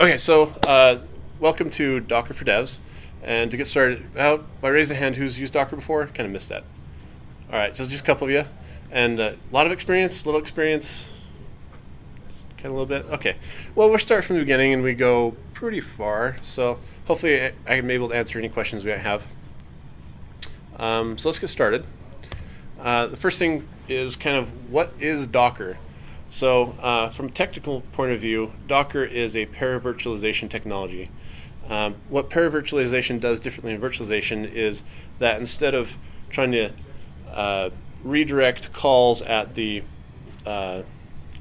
Okay, so uh, welcome to Docker for Devs. And to get started, how, by raising a hand, who's used Docker before? Kind of missed that. All right, so just a couple of you. And a uh, lot of experience, little experience, kind of a little bit. Okay, well, we'll start from the beginning and we go pretty far. So hopefully I, I can be able to answer any questions we might have. Um, so let's get started. Uh, the first thing is kind of what is Docker? So uh, from a technical point of view, Docker is a paravirtualization technology. Um, what paravirtualization does differently in virtualization is that instead of trying to uh, redirect calls at the uh,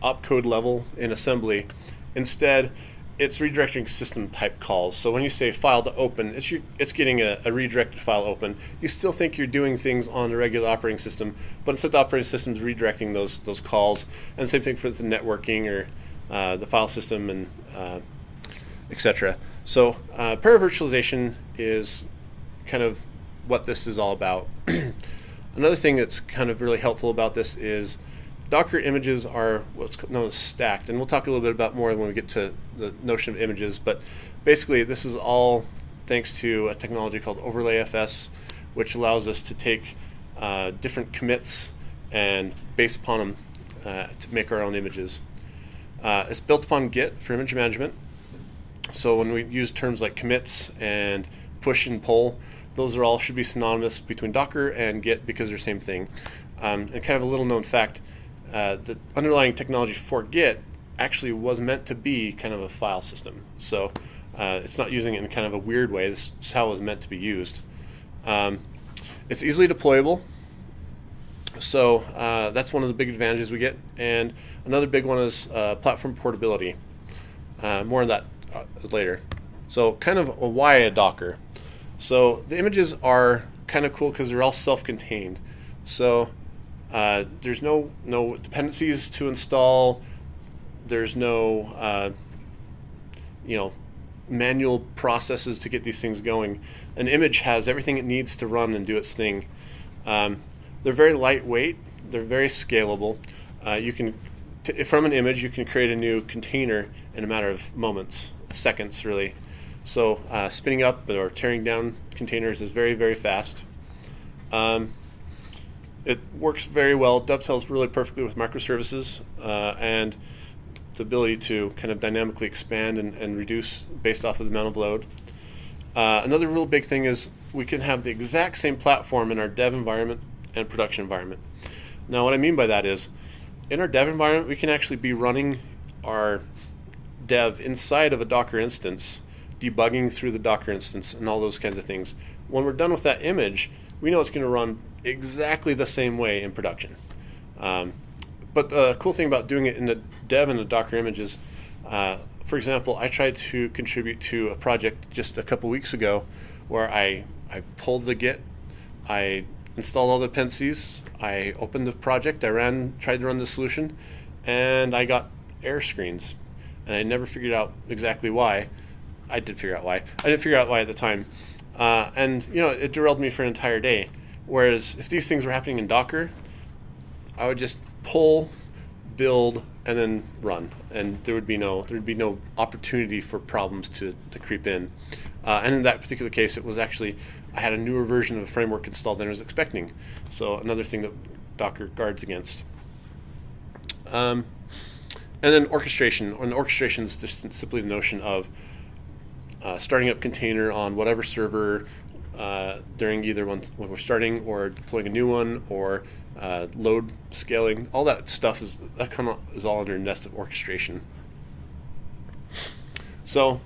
opcode level in assembly, instead it's redirecting system type calls. So when you say file to open, it's your, it's getting a, a, redirected file open. You still think you're doing things on the regular operating system, but instead the operating system is redirecting those those calls. And same thing for the networking or uh, the file system and uh, etc. So uh, paravirtualization is kind of what this is all about. Another thing that's kind of really helpful about this is Docker images are what's known as stacked, and we'll talk a little bit about more when we get to the notion of images. But basically, this is all thanks to a technology called OverlayFS, which allows us to take uh, different commits and base upon them uh, to make our own images. Uh, it's built upon Git for image management. So when we use terms like commits and push and pull, those are all should be synonymous between Docker and Git because they're the same thing. Um, and kind of a little known fact, uh, the underlying technology for Git actually was meant to be kind of a file system. So uh, it's not using it in kind of a weird way. This is how it was meant to be used. Um, it's easily deployable. So uh, that's one of the big advantages we get. And another big one is uh, platform portability. Uh, more on that uh, later. So kind of a why a Docker. So the images are kind of cool because they're all self-contained. So uh, there's no no dependencies to install. There's no uh, you know manual processes to get these things going. An image has everything it needs to run and do its thing. Um, they're very lightweight. They're very scalable. Uh, you can from an image you can create a new container in a matter of moments, seconds really. So uh, spinning up or tearing down containers is very very fast. Um, it works very well, dovetails really perfectly with microservices uh, and the ability to kind of dynamically expand and, and reduce based off of the amount of load. Uh, another real big thing is we can have the exact same platform in our dev environment and production environment. Now what I mean by that is in our dev environment we can actually be running our dev inside of a Docker instance, debugging through the Docker instance and all those kinds of things. When we're done with that image, we know it's going to run exactly the same way in production. Um, but the cool thing about doing it in the dev and the Docker images, uh, for example, I tried to contribute to a project just a couple weeks ago where I, I pulled the Git, I installed all the dependencies, I opened the project, I ran, tried to run the solution, and I got error screens. And I never figured out exactly why. I did figure out why. I didn't figure out why at the time. Uh, and you know, it derailed me for an entire day. Whereas if these things were happening in Docker, I would just pull, build, and then run, and there would be no there would be no opportunity for problems to, to creep in. Uh, and in that particular case, it was actually I had a newer version of the framework installed than I was expecting. So another thing that Docker guards against. Um, and then orchestration. And orchestration is just simply the notion of uh, starting up container on whatever server uh, during either when, when we're starting or deploying a new one or uh, load scaling. All that stuff is that of is all under nested orchestration. So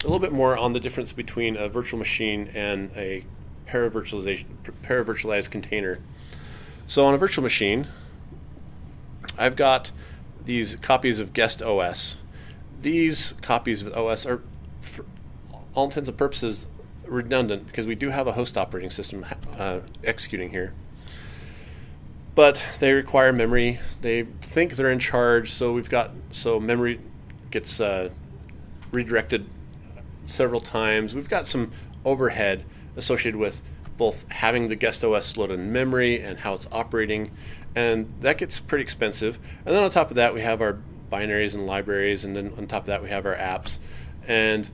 a little bit more on the difference between a virtual machine and a paravirtualization paravirtualized container. So on a virtual machine, I've got these copies of guest OS. These copies of OS are, for all intents and purposes, redundant because we do have a host operating system uh, executing here. But they require memory. They think they're in charge, so we've got so memory gets uh, redirected several times. We've got some overhead associated with both having the guest OS loaded in memory and how it's operating, and that gets pretty expensive. And then on top of that, we have our binaries and libraries, and then on top of that we have our apps, and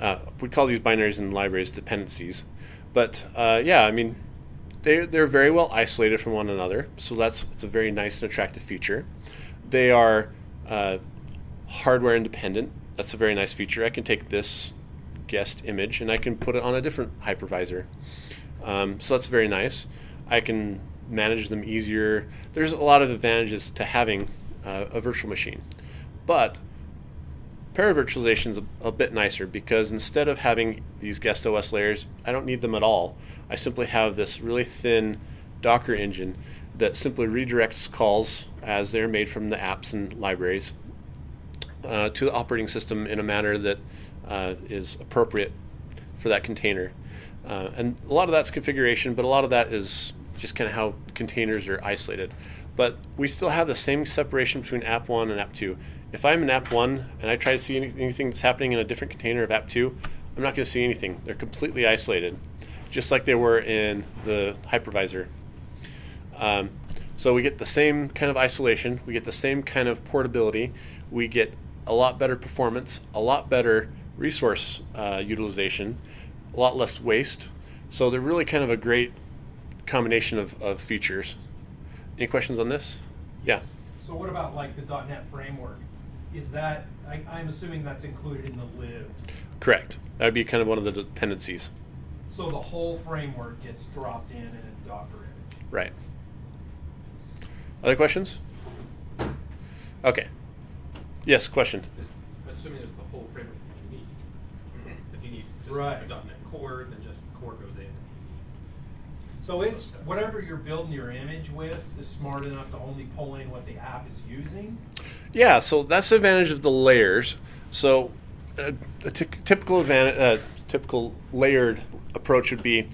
uh, we call these binaries and libraries dependencies. But uh, yeah, I mean, they're, they're very well isolated from one another, so that's it's a very nice and attractive feature. They are uh, hardware independent. That's a very nice feature. I can take this guest image and I can put it on a different hypervisor. Um, so that's very nice. I can manage them easier. There's a lot of advantages to having uh, a virtual machine. But paravirtualization is a, a, bit nicer because instead of having these guest OS layers, I don't need them at all. I simply have this really thin Docker engine that simply redirects calls as they're made from the apps and libraries uh, to the operating system in a manner that uh, is appropriate for that container. Uh, and a lot of that's configuration, but a lot of that is just kind of how containers are isolated. But we still have the same separation between app 1 and app 2. If I'm in app 1 and I try to see anything that's happening in a different container of app 2, I'm not going to see anything. They're completely isolated, just like they were in the hypervisor. Um, so we get the same kind of isolation, we get the same kind of portability, we get a lot better performance, a lot better resource uh, utilization, a lot less waste. So they're really kind of a great combination of, of features. Any questions on this? Yeah. So what about like the .NET framework? Is that, I, am assuming that's included in the libs? Correct. That would be kind of one of the dependencies. So the whole framework gets dropped in in a Docker image? Right. Other questions? Okay. Yes, question. Assuming it's the whole framework you need. If you need just right. a .NET Core, then just the core goes in. So it's whatever you're building your image with is smart enough to only pull in what the app is using. Yeah, so that's the advantage of the layers. So uh, a typical advantage, uh, typical layered approach would be,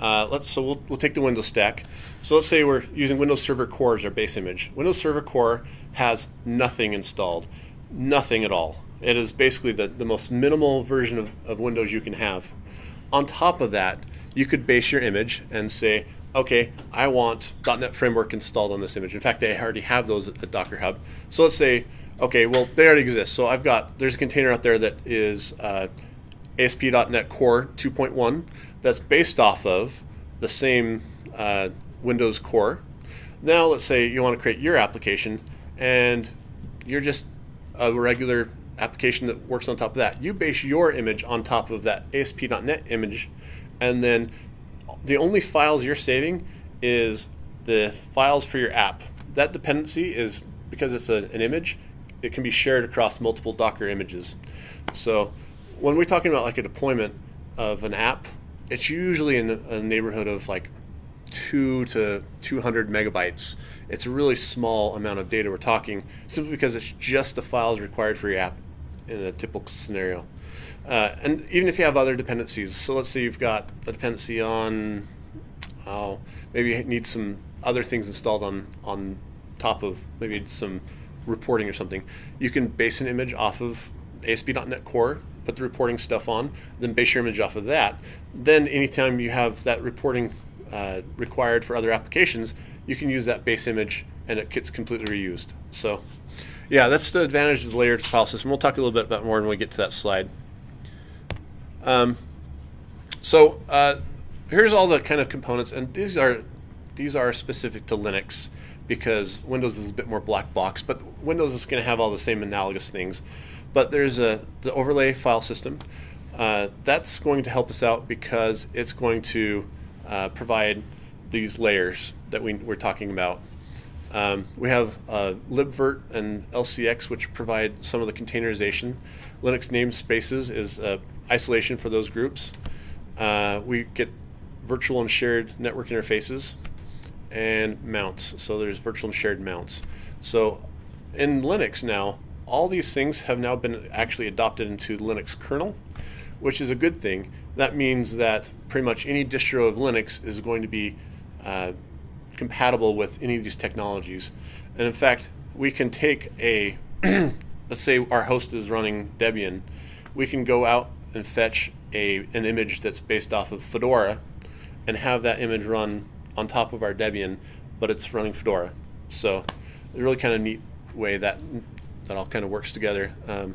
uh, let's so we'll, we'll take the Windows stack. So let's say we're using Windows Server Core as our base image. Windows Server Core has nothing installed nothing at all. It is basically the, the most minimal version of, of Windows you can have. On top of that, you could base your image and say, okay, I want .NET Framework installed on this image. In fact, they already have those at, Docker Hub. So let's say, okay, well, they already exist. So I've got, there's a container out there that is uh, ASP.NET Core 2.1 that's based off of the same uh, Windows Core. Now let's say you want to create your application and you're just a regular application that works on top of that. You base your image on top of that ASP.NET image, and then the only files you're saving is the files for your app. That dependency is because it's a, an image, it can be shared across multiple Docker images. So when we're talking about like a deployment of an app, it's usually in a neighborhood of like two to 200 megabytes it's a really small amount of data we're talking, simply because it's just the files required for your app in a typical scenario. Uh, and even if you have other dependencies, so let's say you've got a dependency on, oh, maybe you need some other things installed on, on top of maybe some reporting or something, you can base an image off of ASP.NET Core, put the reporting stuff on, then base your image off of that. Then anytime you have that reporting uh, required for other applications, you can use that base image and it gets completely reused. So yeah, that's the advantage of the layered file system. We'll talk a little bit about more when we get to that slide. Um, so uh, here's all the kind of components, and these are these are specific to Linux because Windows is a bit more black box, but Windows is going to have all the same analogous things. But there's a the overlay file system. Uh, that's going to help us out because it's going to uh, provide these layers that we, we're talking about. Um, we have uh, libvirt and LXC, which provide some of the containerization. Linux namespaces is uh, isolation for those groups. Uh, we get virtual and shared network interfaces and mounts. So there's virtual and shared mounts. So in Linux now, all these things have now been actually adopted into Linux kernel, which is a good thing. That means that pretty much any distro of Linux is going to be uh, compatible with any of these technologies. And in fact, we can take a, let's say our host is running Debian, we can go out and fetch a, an image that's based off of Fedora and have that image run on top of our Debian, but it's running Fedora. So a really kind of neat way that that all kind of works together. Um,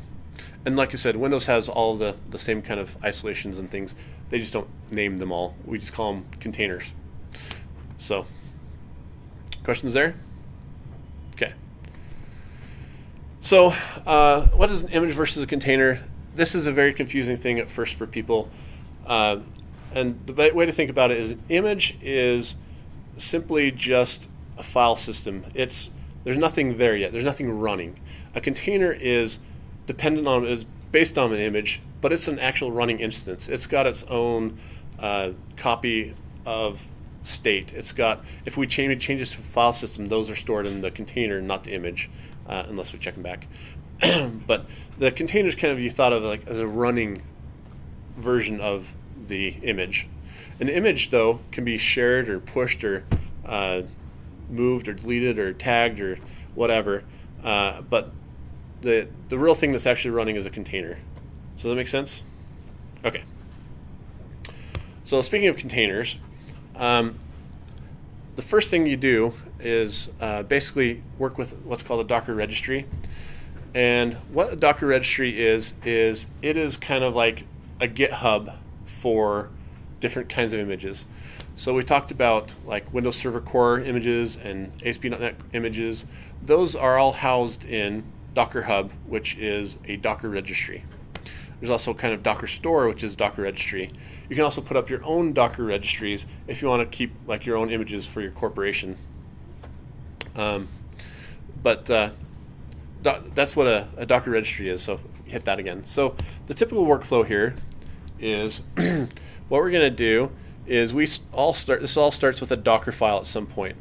and like I said, Windows has all the, the same kind of isolations and things. They just don't name them all. We just call them containers. So, questions there? Okay. So, uh, what is an image versus a container? This is a very confusing thing at first for people. Uh, and the way to think about it is an image is simply just a file system. It's there's nothing there yet. There's nothing running. A container is dependent on is based on an image, but it's an actual running instance. It's got its own uh, copy of state. It's got if we change changes to file system, those are stored in the container, not the image, uh, unless we check them back. but the containers kind of you thought of like as a running version of the image. An image though can be shared or pushed or uh, moved or deleted or tagged or whatever. Uh, but the the real thing that's actually running is a container. So that makes sense? Okay. So speaking of containers, um, the first thing you do is uh, basically work with what's called a Docker registry. And what a Docker registry is, is it is kind of like a GitHub for different kinds of images. So we talked about like Windows Server Core images and ASP.NET images. Those are all housed in Docker Hub, which is a Docker registry. There's also kind of Docker Store, which is Docker registry. You can also put up your own Docker registries if you want to keep like your own images for your corporation. Um, but uh, that's what a, a, Docker registry is. So hit that again. So the typical workflow here is what we're going to do is we all start. This all starts with a Docker file at some point.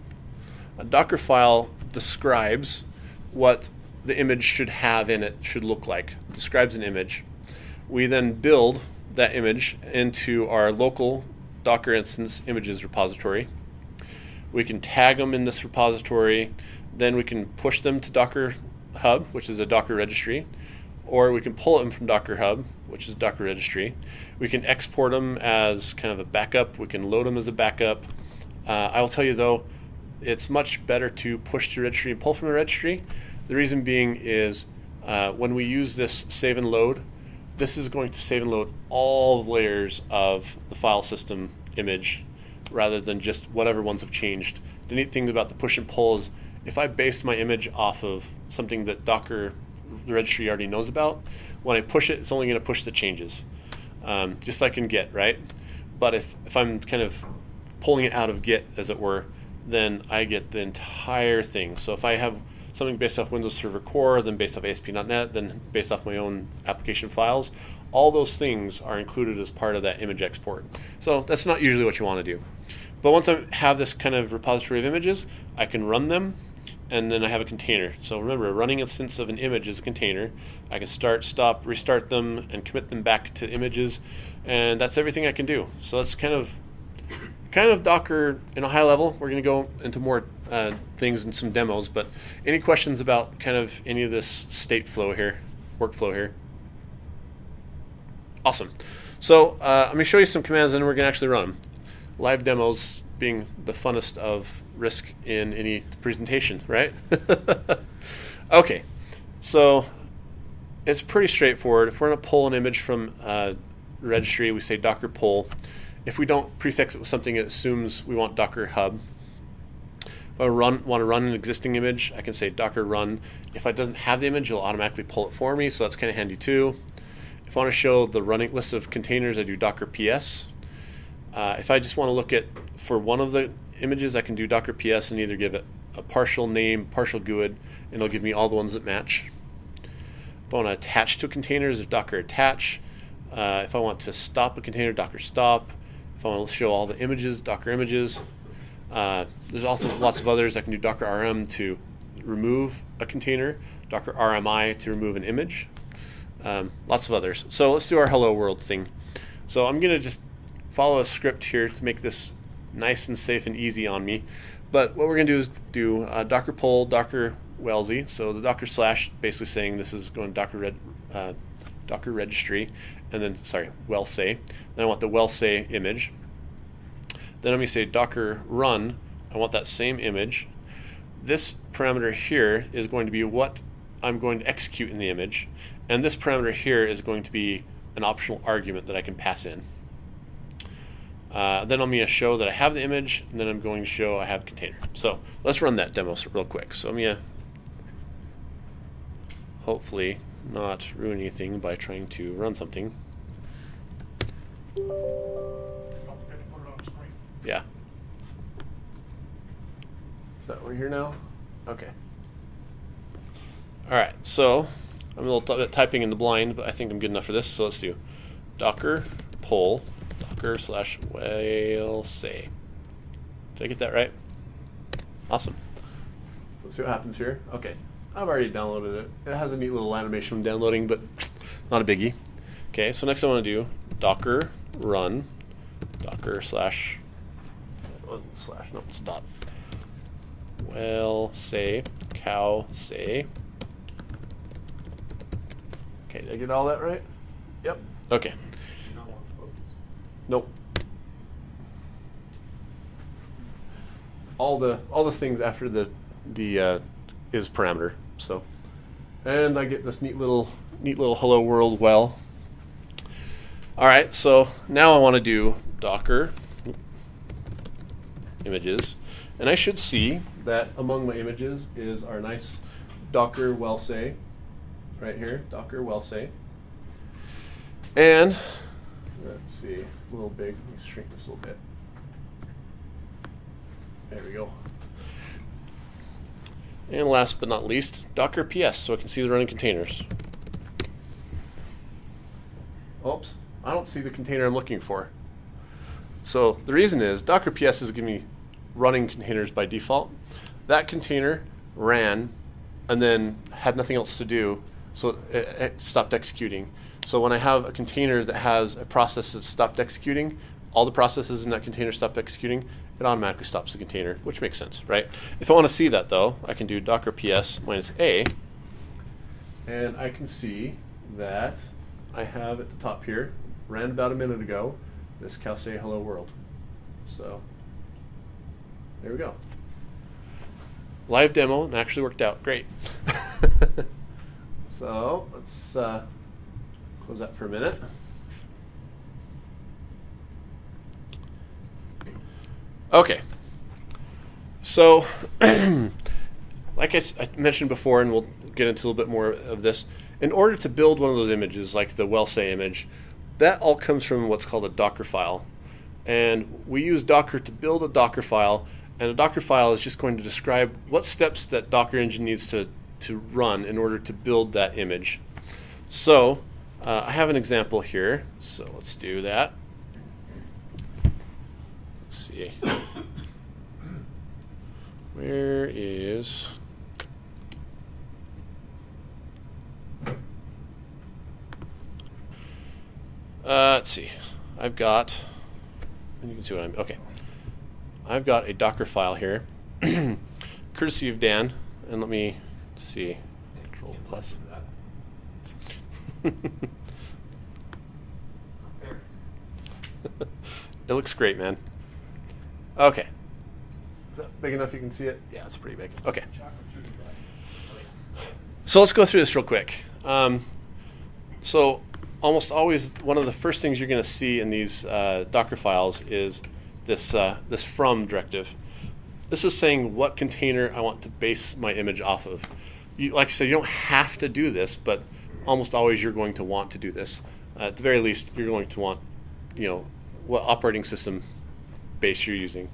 A Docker file describes what the image should have in it should look like. Describes an image. We then build that image into our local Docker instance images repository. We can tag them in this repository. Then we can push them to Docker Hub, which is a Docker registry, or we can pull them from Docker Hub, which is Docker registry. We can export them as kind of a backup. We can load them as a backup. Uh, I will tell you though, it's much better to push to registry and pull from the registry the reason being is uh, when we use this save and load, this is going to save and load all the layers of the file system image rather than just whatever ones have changed. The neat thing about the push and pull is if I base my image off of something that Docker, the registry already knows about, when I push it, it's only going to push the changes, um, just like in Git, right? But if, if I'm kind of pulling it out of Git, as it were, then I get the entire thing. So if I have something based off Windows Server Core, then based off ASP.NET, then based off my own application files. All those things are included as part of that image export. So that's not usually what you want to do. But once I have this kind of repository of images, I can run them and then I have a container. So remember, a running instance of an image is a container. I can start, stop, restart them, and commit them back to images, and that's everything I can do. So that's kind of kind of Docker in a high level. We're going to go into more uh, things and some demos, but any questions about kind of any of this state flow here, workflow here? Awesome. So uh, I'm going to show you some commands and we're going to actually run them. Live demos being the funnest of risk in any presentation, right? okay, so it's pretty straightforward. If we're going to pull an image from uh, registry, we say docker pull. If we don't prefix it with something, it assumes we want Docker Hub. If I run, want to run an existing image, I can say Docker run. If it doesn't have the image, it'll automatically pull it for me, so that's kind of handy too. If I want to show the running list of containers, I do Docker PS. Uh, if I just want to look at for one of the images, I can do Docker PS and either give it a partial name, partial GUID, and it'll give me all the ones that match. If I want to attach to a container, there's Docker attach. Uh, if I want to stop a container, Docker stop. If I want to show all the images, Docker images. Uh, there's also lots of others. I can do Docker RM to remove a container, Docker RMI to remove an image. Um, lots of others. So let's do our hello world thing. So I'm going to just follow a script here to make this nice and safe and easy on me. But what we're going to do is do uh, Docker pull Docker whalesay. So the Docker slash basically saying this is going to Docker red, uh, Docker registry, and then sorry, whale say. Then I want the whale say image. Then I'm going to say docker run. I want that same image. This parameter here is going to be what I'm going to execute in the image. And this parameter here is going to be an optional argument that I can pass in. Uh, then I'm going to show that I have the image, and then I'm going to show I have container. So let's run that demo real quick. So I'm going to hopefully not ruin anything by trying to run something. Yeah. Is that we're here now? Okay. All right. So I'm a little typing in the blind, but I think I'm good enough for this. So let's do Docker poll Docker slash whale say. Did I get that right? Awesome. Let's see what happens here. Okay. I've already downloaded it. It has a neat little animation when downloading, but not a biggie. Okay, so next I want to do Docker run Docker slash slash no stop. Whale say cow say. Okay, did I get all that right? Yep. Okay. Do you not want quotes? Nope. All the all the things after the the uh, is parameter. So, and I get this neat little neat little hello world well. All right, so now I want to do Docker images, and I should see that among my images is our nice Docker whale say right here, Docker whale say. And let's see, a little big. Let me shrink this a little bit. There we go. And last but not least, Docker PS, so I can see the running containers. Oops, I don't see the container I'm looking for. So the reason is Docker PS is giving me running containers by default. That container ran and then had nothing else to do, so it, it stopped executing. So when I have a container that has a process that stopped executing, all the processes in that container stop executing, it automatically stops the container, which makes sense, right? If I want to see that though, I can do docker ps minus a, and I can see that I have at the top here, ran about a minute ago, this cow say hello world. So there we go. Live demo and actually worked out great. so let's uh, close that for a minute. Okay. So, like I mentioned before, and we'll get into a little bit more of this, in order to build one of those images, like the whale say image, that all comes from what's called a Docker file. And we use Docker to build a Docker file, and a Docker file is just going to describe what steps that Docker engine needs to, to run in order to build that image. So, uh, I have an example here, so let's do that. Let's see. Where is. Uh, let's see. I've got. And you can see what I'm. Okay. I've got a Docker file here, courtesy of Dan. And let me see. Control plus. believe that. Not fair. It looks great, man. Okay. Is that big enough you can see it? Yeah, it's pretty big. Okay. Chocolate chili pie. So let's go through this real quick. Um, so almost always one of the first things you're going to see in these uh, Docker files is this uh, this from directive. This is saying what container I want to base my image off of. You, like I said, you don't have to do this, but almost always you're going to want to do this. Uh, at the very least, you're going to want, you know, what operating system base you're using.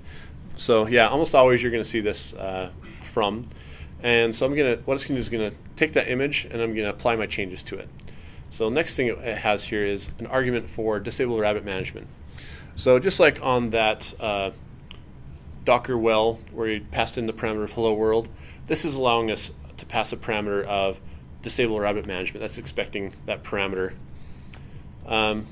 So yeah, almost always you're going to see this uh, from. And so I'm gonna, what it's gonna do is gonna take that image and I'm gonna apply my changes to it. So next thing it has here is an argument for disable rabbit management. So just like on that uh, Docker well where you passed in the parameter of hello world, this is allowing us to pass a parameter of disable rabbit management. That's expecting that parameter. Um,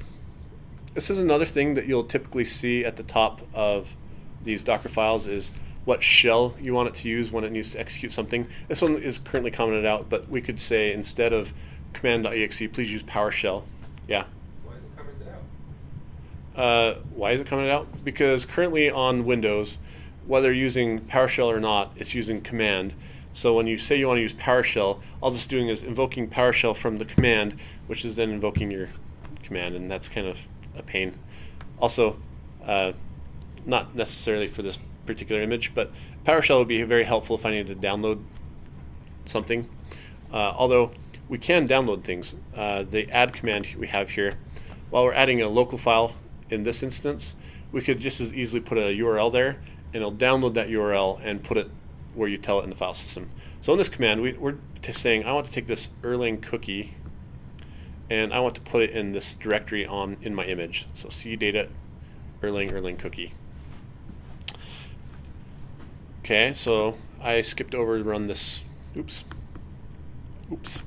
this is another thing that you'll typically see at the top of these Docker files is what shell you want it to use when it needs to execute something. This one is currently commented out, but we could say instead of command.exe, please use PowerShell. Yeah. Why is it commented out? Uh, why is it coming out? Because currently on Windows, whether using PowerShell or not, it's using command. So when you say you want to use PowerShell, all it's doing is invoking PowerShell from the command, which is then invoking your command, and that's kind of a pain. Also, uh, not necessarily for this particular image, but PowerShell would be very helpful if I needed to download something. Uh, although we can download things. Uh, the add command we have here, while we're adding a local file in this instance, we could just as easily put a URL there, and it'll download that URL and put it where you tell it in the file system. So in this command, we, are saying I want to take this Erlang cookie and I want to put it in this directory on in my image. So cdata Erlang Erlang cookie. Okay, so I skipped over to run this. Oops. Oops.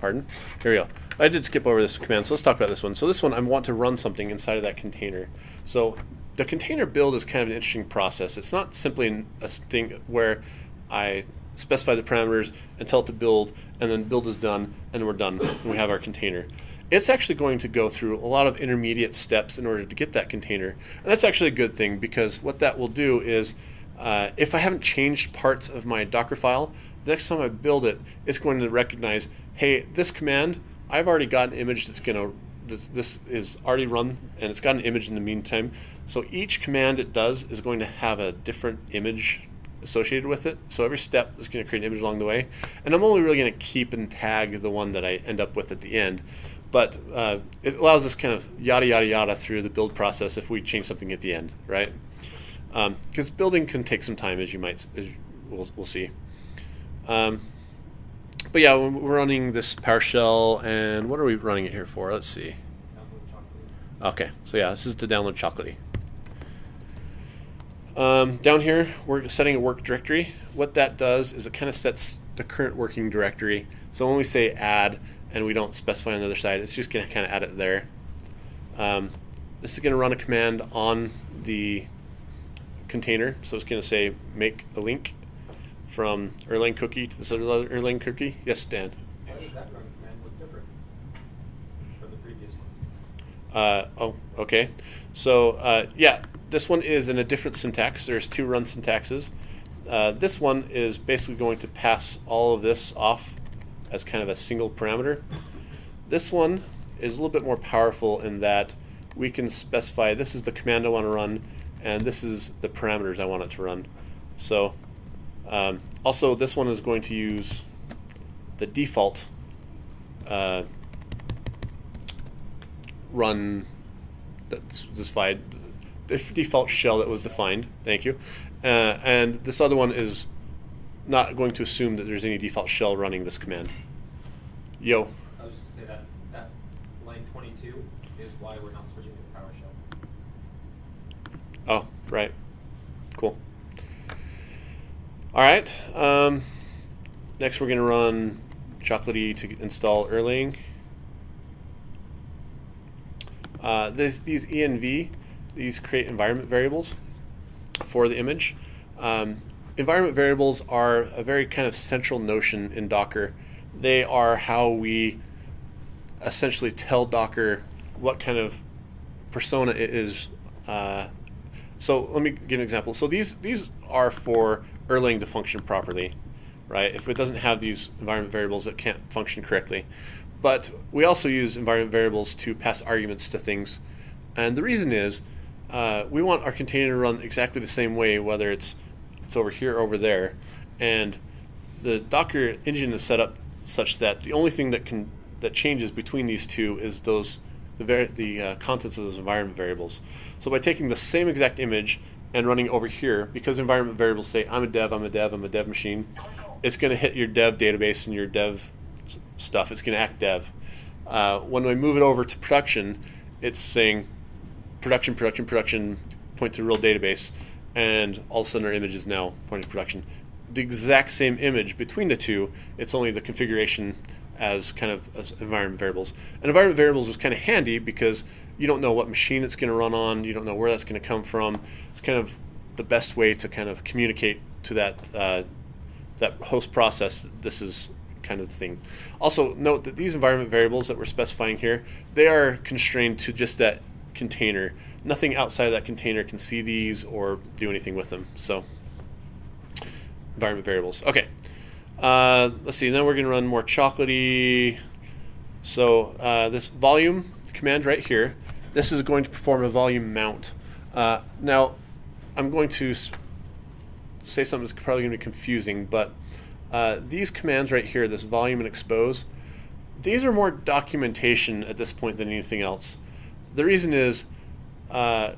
Pardon? Here we go. I did skip over this command, so let's talk about this one. So this one, I want to run something inside of that container. So the container build is kind of an interesting process. It's not simply a thing where I specify the parameters and tell it to build, and then build is done, and we're done, and we have our container. It's actually going to go through a lot of intermediate steps in order to get that container. And that's actually a good thing because what that will do is uh, if I haven't changed parts of my Docker file, the next time I build it, it's going to recognize, hey, this command, I've already got an image that's going to, this, this is already run, and it's got an image in the meantime. So each command it does is going to have a different image associated with it. So every step is going to create an image along the way. And I'm only really going to keep and tag the one that I end up with at the end. But uh, it allows us kind of yada, yada, yada through the build process if we change something at the end, right? Because um, building can take some time, as you might, as we'll, we'll see. Um, but yeah, we're running this PowerShell, and what are we running it here for? Let's see. Okay, so yeah, this is to download Chocolatey. Um, down here, we're setting a work directory. What that does is it kind of sets the current working directory. So when we say add and we don't specify on the other side, it's just going to kind of add it there. Um, this is going to run a command on the container. So it's going to say make a link from Erlang cookie to this other Erlang cookie. Yes, Dan. Does that run command look different from the previous one? Uh, oh, okay. So uh, yeah, this one is in a different syntax. There's two run syntaxes. Uh, this one is basically going to pass all of this off as kind of a single parameter. This one is a little bit more powerful in that we can specify this is the command I want to run and this is the parameters I want it to run. So um, also this one is going to use the default uh, run that's specified the default shell that was defined. Thank you. Uh, and this other one is not going to assume that there's any default shell running this command. Yo. I was just gonna say that that line 22 is why we're not switching to PowerShell. Oh, right. Cool. All right. Um, next, we're going to run Chocolatey to install Erlang. Uh, this, these env these create environment variables for the image. Um, environment variables are a very kind of central notion in Docker. They are how we essentially tell Docker what kind of persona it is. Uh, so let me give an example. So these these are for Erlang to function properly, right? If it doesn't have these environment variables, it can't function correctly. But we also use environment variables to pass arguments to things. And the reason is uh, we want our container to run exactly the same way, whether it's it's over here or over there. And the Docker engine is set up such that the only thing that can that changes between these two is those the, the uh, contents of those environment variables. So by taking the same exact image and running over here, because environment variables say I'm a dev, I'm a dev, I'm a dev machine, it's going to hit your dev database and your dev stuff. It's going to act dev. Uh, when we move it over to production, it's saying production, production, production, point to real database, and all of a sudden our image is now pointing to production. The exact same image between the two, it's only the configuration as kind of as environment variables. And environment variables was kind of handy because you don't know what machine it's going to run on, you don't know where that's going to come from. It's kind of the best way to kind of communicate to that uh, that host process. This is kind of thing. Also, note that these environment variables that we're specifying here, they are constrained to just that container. Nothing outside of that container can see these or do anything with them. So, environment variables. Okay. Uh, let's see. Then we're going to run more chocolatey. So uh, this volume command right here, this is going to perform a volume mount. Uh, now, I'm going to say something that's probably going to be confusing, but uh, these commands right here, this volume and expose, these are more documentation at this point than anything else. The reason is uh,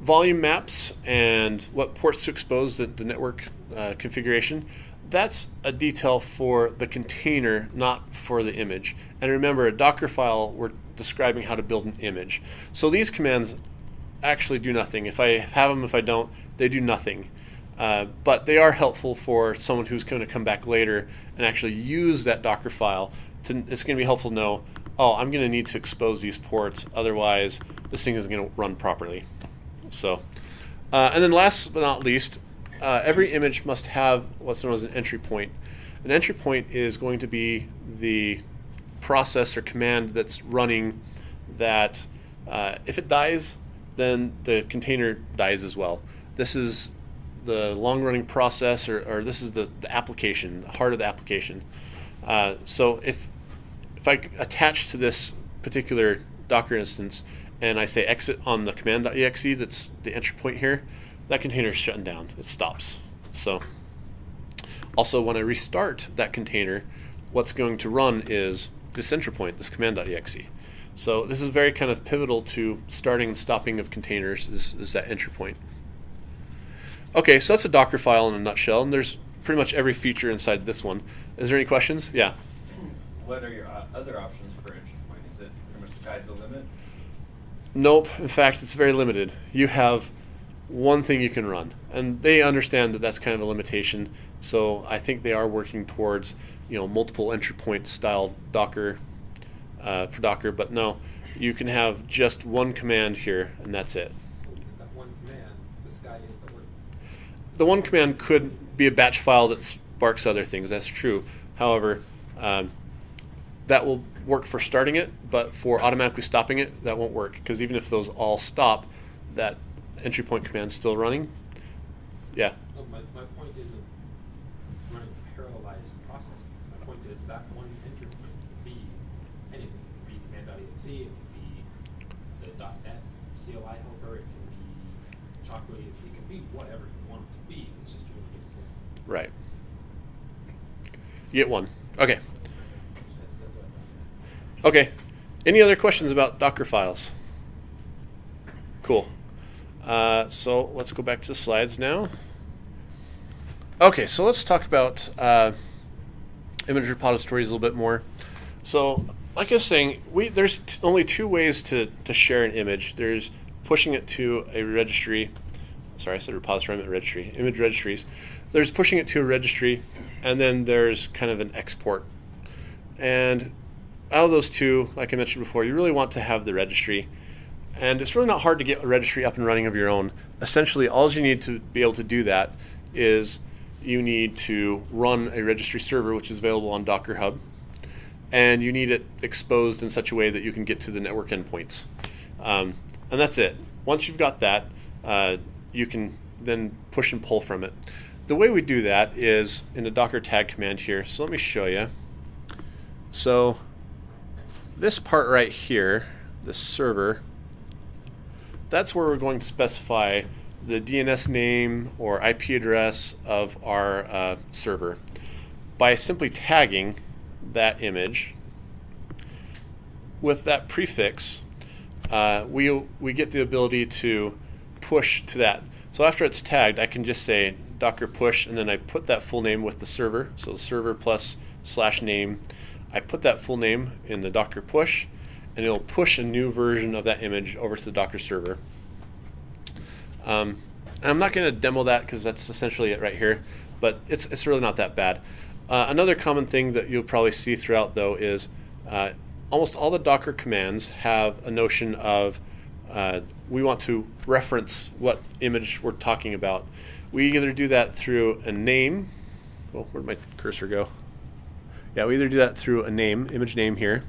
volume maps and what ports to expose the, the network uh, configuration, that's a detail for the container, not for the image. And remember, a Docker file, we're describing how to build an image. So these commands actually do nothing. If I have them, if I don't, they do nothing. Uh, but they are helpful for someone who's going to come back later and actually use that Docker file. To, it's going to be helpful to know, oh, I'm going to need to expose these ports, otherwise this thing isn't going to run properly. So, uh, and then last but not least, uh, every image must have what's known as an entry point. An entry point is going to be the process or command that's running that uh, if it dies, then the container dies as well. This is the long running process, or, or this is the, the application, the heart of the application. Uh, so if if I attach to this particular Docker instance and I say exit on the command.exe, that's the entry point here, that container is shutting down. It stops. So also when I restart that container, what's going to run is this entry point, this command.exe. So this is very kind of pivotal to starting and stopping of containers is, is that entry point. Okay, so that's a Docker file in a nutshell, and there's pretty much every feature inside this one. Is there any questions? Yeah. What are your uh, other options for entry point? Is it pretty much the sky's the limit? Nope. In fact, it's very limited. You have one thing you can run, and they understand that that's kind of a limitation. So I think they are working towards you know multiple entry point style Docker uh, for Docker. But no, you can have just one command here, and that's it. That one command, this guy is the word. The one command could be a batch file that sparks other things. That's true. However, um, that will work for starting it, but for automatically stopping it, that won't work because even if those all stop, that entry point command's still running. Yeah. No, my, my point isn't running parallelized processes. My point is that one entry point can be anything. It can be command.exe, it can be the .NET CLI helper, it can be chocolate, it can be whatever you want it to be. It's just you want to get it there. Right. You get one. Okay. Okay. Any other questions about Docker files? Cool. Uh, so let's go back to the slides now. Okay, so let's talk about uh, image repositories a little bit more. So, like I was saying, we there's only two ways to, to share an image. There's pushing it to a registry. Sorry, I said repository, I meant registry. Image registries. There's pushing it to a registry, and then there's kind of an export. And out of those two, like I mentioned before, you really want to have the registry. And it's really not hard to get a registry up and running of your own. Essentially, all you need to be able to do that is you need to run a registry server, which is available on Docker Hub, and you need it exposed in such a way that you can get to the network endpoints. Um, and that's it. Once you've got that, uh, you can then push and pull from it. The way we do that is in the Docker tag command here. So let me show you. So this part right here, the server, that's where we're going to specify the DNS name or IP address of our uh, server by simply tagging that image with that prefix. Uh, we we get the ability to push to that. So after it's tagged, I can just say docker push, and then I put that full name with the server. So server plus slash name. I put that full name in the docker push, and it'll push a new version of that image over to the Docker server. Um, and I'm not going to demo that because that's essentially it right here, but it's, it's really not that bad. Uh, another common thing that you'll probably see throughout though is uh, almost all the Docker commands have a notion of uh, we want to reference what image we're talking about. We either do that through a name. Well, where'd my cursor go? Yeah, we either do that through a name, image name here,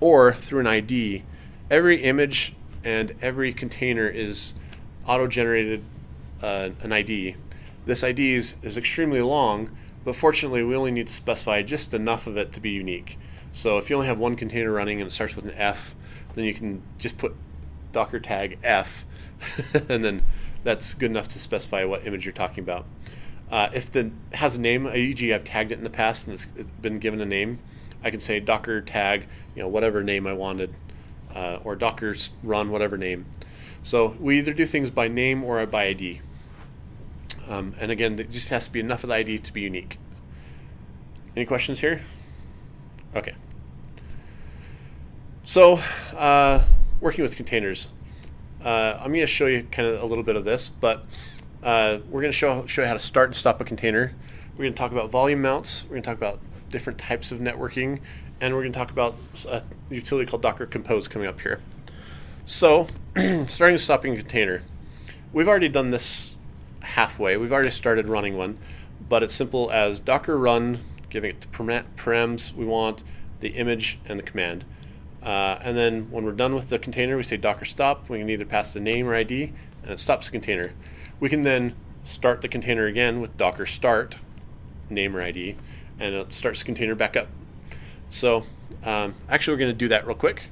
or through an ID. Every image and every container is auto-generated uh, an ID. this ID is, is extremely long, but fortunately we only need to specify just enough of it to be unique. So if you only have one container running and it starts with an F, then you can just put docker tag F, and then that's good enough to specify what image you're talking about. Uh, if it has a name, e.g. I've tagged it in the past and it's been given a name, I can say docker tag, you know, whatever name I wanted, uh, or docker run whatever name. So we either do things by name or by ID. Um, and again, it just has to be enough of the ID to be unique. Any questions here? Okay. So, uh, working with containers. Uh, I'm going to show you kind of a little bit of this, but uh, we're going to show, show you how to start and stop a container. We're going to talk about volume mounts. We're going to talk about different types of networking, and we're going to talk about a utility called Docker Compose coming up here. So, starting and stopping a container. We've already done this halfway. We've already started running one, but it's simple as docker run, giving it the params we want, the image, and the command. Uh, and then when we're done with the container, we say docker stop. We can either pass the name or ID, and it stops the container. We can then start the container again with docker start, name or ID, and it starts the container back up. So um, actually, we're going to do that real quick.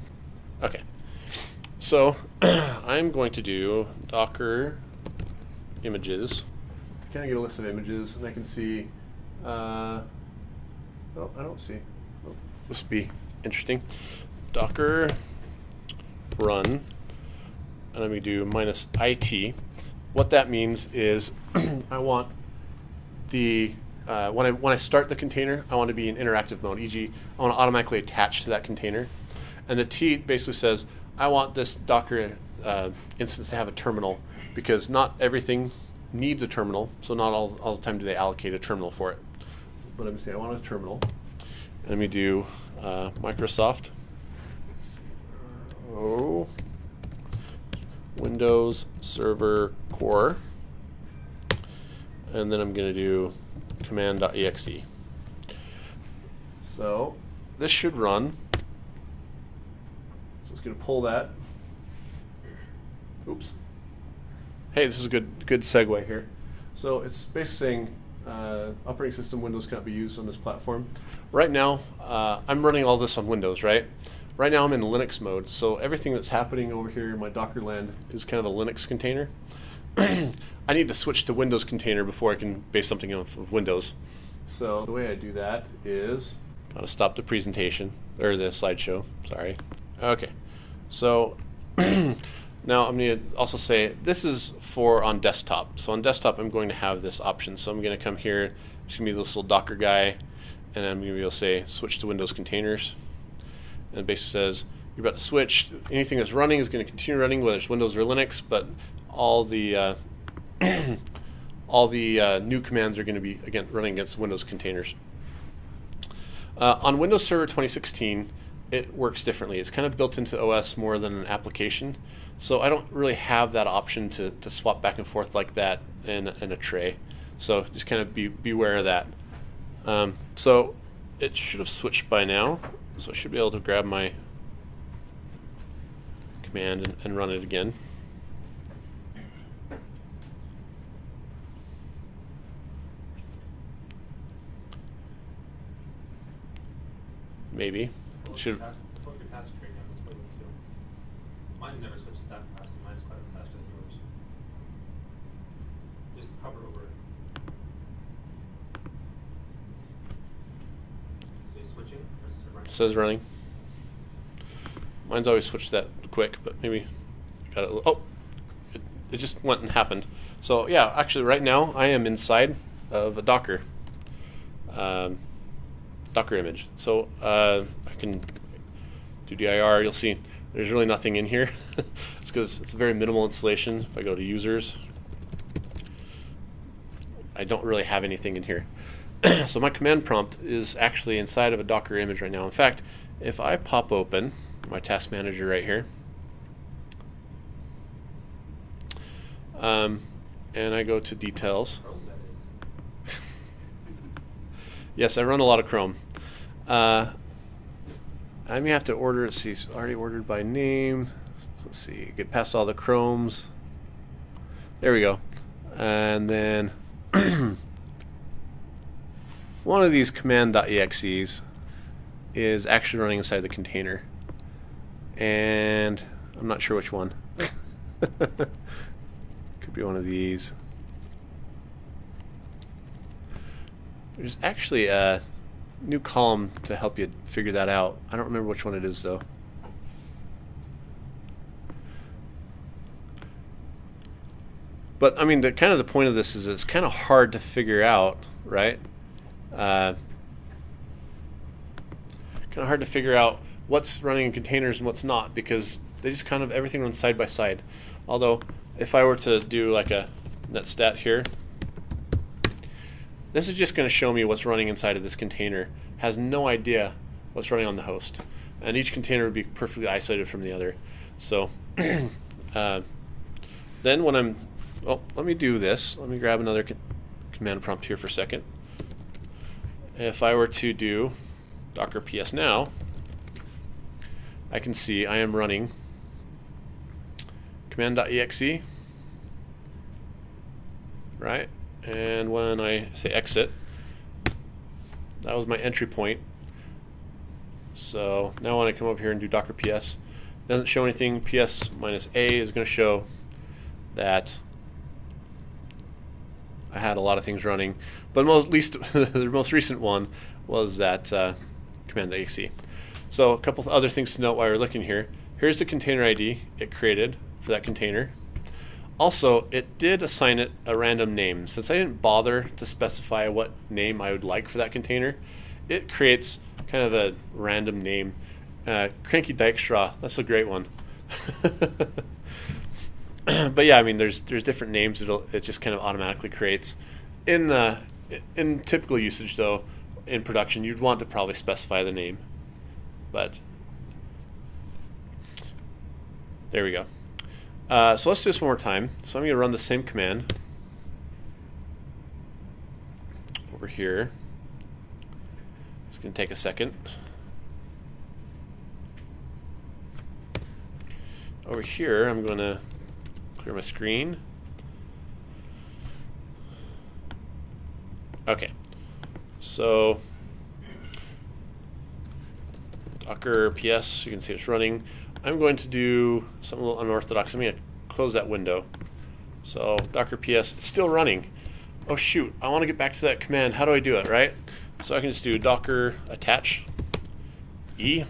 Okay. So I'm going to do docker images. Kind of get a list of images, and I can see. Uh, oh, I don't see. Oh, this would be interesting. Docker run, and going to do minus it. What that means is I want the uh, when I when I start the container, I want to be in interactive mode. E.g., I want to automatically attach to that container, and the T basically says I want this Docker uh, instance to have a terminal because not everything needs a terminal. So not all, all the time do they allocate a terminal for it. But I'm say I want a terminal. And let me do uh, Microsoft. Oh, Windows Server Core. And then I'm going to do command.exe. So this should run. So it's going to pull that. Oops. Hey, this is a good good segue here. So it's basically saying uh, operating system Windows cannot be used on this platform. Right now, uh, I'm running all this on Windows, right? Right now I'm in Linux mode, so everything that's happening over here in my Dockerland is kind of a Linux container. I need to switch to Windows container before I can base something off of Windows. So the way I do that is, gotta stop the presentation, or the slideshow, sorry. Okay, so now I'm to also say this is for on desktop. So on desktop I'm going to have this option. So I'm going to come here, it's going to be this little Docker guy, and I'm to be able to say switch to Windows containers. And it basically says you're about to switch. Anything that's running is going to continue running, whether it's Windows or Linux, but all the uh, all the uh, new commands are going to be again running against Windows containers. Uh, on Windows Server 2016, it works differently. It's kind of built into OS more than an application. So I don't really have that option to, to swap back and forth like that in, in a tray. So just kind of be beware of that. Um, so it should have switched by now. So I should be able to grab my command and, and run it again. Maybe. Should Mine never switches that fast. Mine's quite a bit faster than yours. Just hover over it. Say switching or is it running? Says running. Mine's always switched that quick, but maybe got it. Oh, it, it just went and happened. So yeah, actually, right now I am inside of a Docker um, Docker image. So uh, I can do dir. You'll see there's really nothing in here. it's because it's a very minimal installation. If I go to users, I don't really have anything in here. so my command prompt is actually inside of a Docker image right now. In fact, if I pop open my task manager right here, um, and I go to details. Chrome, that is. Yes, I run a lot of Chrome. Uh, I may have to order it. See, it's already ordered by name. Let's see, get past all the Chromes. There we go. And then one of these command.exes is actually running inside the container. And I'm not sure which one. Could be one of these. There's actually a new column to help you figure that out. I don't remember which one it is though. But I mean, the kind of the point of this is it's kind of hard to figure out, right? Uh, kind of hard to figure out what's running in containers and what's not because they just kind of everything runs side by side. Although, if I were to do like a netstat here, this is just going to show me what's running inside of this container. Has no idea what's running on the host, and each container would be perfectly isolated from the other. So, uh, then when I'm, oh, let me do this. Let me grab another command prompt here for a second. If I were to do docker ps now, I can see I am running command.exe, right? And when I say exit, that was my entry point. So now when I come over here and do docker ps, doesn't show anything. ps minus a is going to show that I had a lot of things running, but most, least the most recent one was that uh, command.exe. So a couple other things to note while we're looking here. Here's the container ID it created for that container. Also, it did assign it a random name. Since I didn't bother to specify what name I would like for that container, it creates kind of a random name. Uh, Cranky Dijkstra, that's a great one. but yeah, I mean, there's there's different names. It'll it just kind of automatically creates. In uh, in typical usage, though, in production, you'd want to probably specify the name. But there we go. Uh, so let's do this one more time. So I'm going to run the same command over here. It's going to take a second. Over here, I'm going to clear my screen. Okay. So Docker PS, you can see it's running. I'm going to do something a little unorthodox. I'm going to close that window. So Docker PS, it's still running. Oh shoot, I want to get back to that command. How do I do it, right? So I can just do Docker attach E.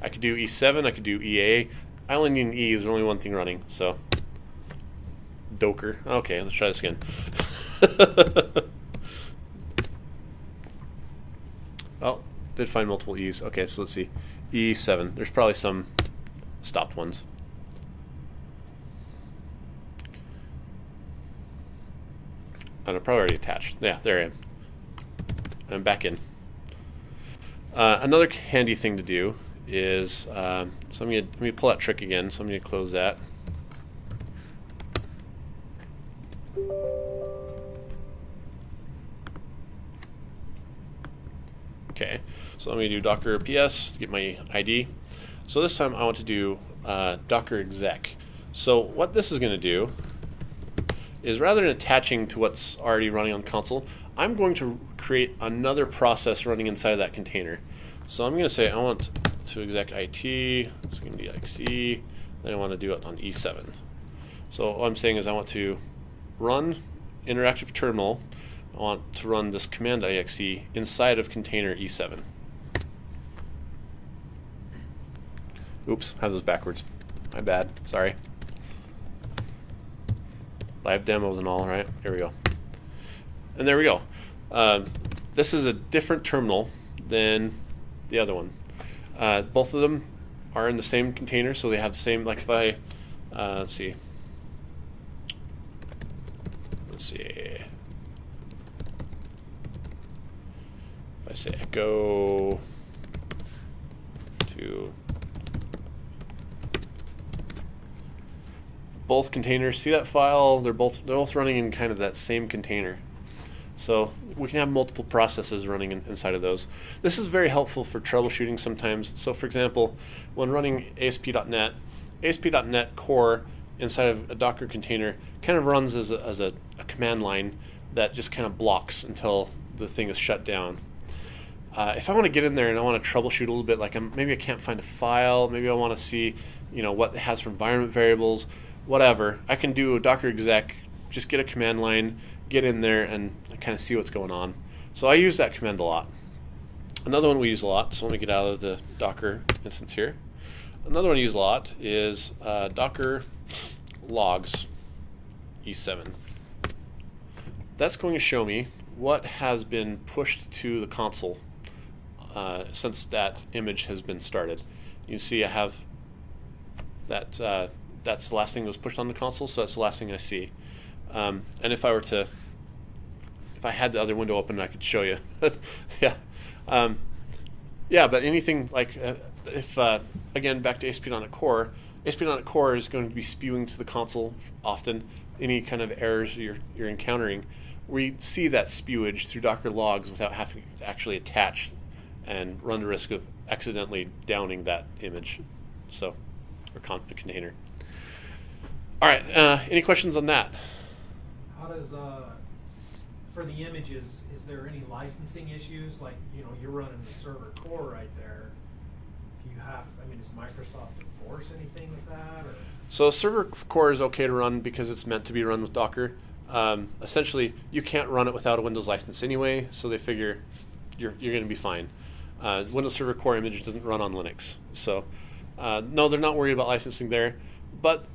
I could do E7, I could do EA. I only need an E, there's only one thing running, so. Docker. Okay, let's try this again. oh, did find multiple E's. Okay, so let's see. E7. There's probably some stopped ones. And I'm probably already attached. Yeah, there I am. I'm back in. Uh, another handy thing to do is, um, so I'm let me pull that trick again, so I'm gonna close that. Okay, so let me do docker ps, to get my ID. So this time I want to do uh, docker exec. So what this is gonna do is rather than attaching to what's already running on console, I'm going to create another process running inside of that container. So I'm going to say I want to exec IT, it's going to be XE, then I want to do it on E7. So what I'm saying is I want to run interactive terminal, I want to run this command IXE inside of container E7. Oops, have those backwards. My bad, sorry. Live demos and all, right? Here we go. And there we go. Uh, this is a different terminal than the other one. Uh, both of them are in the same container, so they have the same, like if I, uh, let's see. Let's see. If I say echo to both containers. See that file? They're both they're both running in kind of that same container. So we can have multiple processes running in, inside of those. This is very helpful for troubleshooting sometimes. So for example, when running ASP.NET, ASP.NET core inside of a Docker container kind of runs as a, as a, a command line that just kind of blocks until the thing is shut down. Uh, if I want to get in there and I want to troubleshoot a little bit, like I'm, maybe I can't find a file, maybe I want to see, you know, what it has for environment variables, whatever. I can do a Docker exec, just get a command line, get in there, and kind of see what's going on. So I use that command a lot. Another one we use a lot. So let me get out of the Docker instance here. Another one I use a lot is uh, Docker logs E7. That's going to show me what has been pushed to the console uh, since that image has been started. You see I have that uh, that's the last thing that was pushed on the console, so that's the last thing I see. Um, and if I were to, if I had the other window open, I could show you. yeah, um, yeah. But anything like uh, if uh, again back to ASP.NET Core, ASP.NET Core is going to be spewing to the console often. Any kind of errors you're you're encountering, we see that spewage through Docker logs without having to actually attach and run the risk of accidentally downing that image, so or con- container. All right. Uh, any questions on that? How does, uh, for the images, is there any licensing issues? Like, you know, you're running the server core right there. Do you have, I mean, does Microsoft enforce anything with that or? So server core is okay to run because it's meant to be run with Docker. Um, essentially, you can't run it without a Windows license anyway, so they figure you're, you're going to be fine. Uh, Windows Server Core image doesn't run on Linux, so uh, no, they're not worried about licensing there. But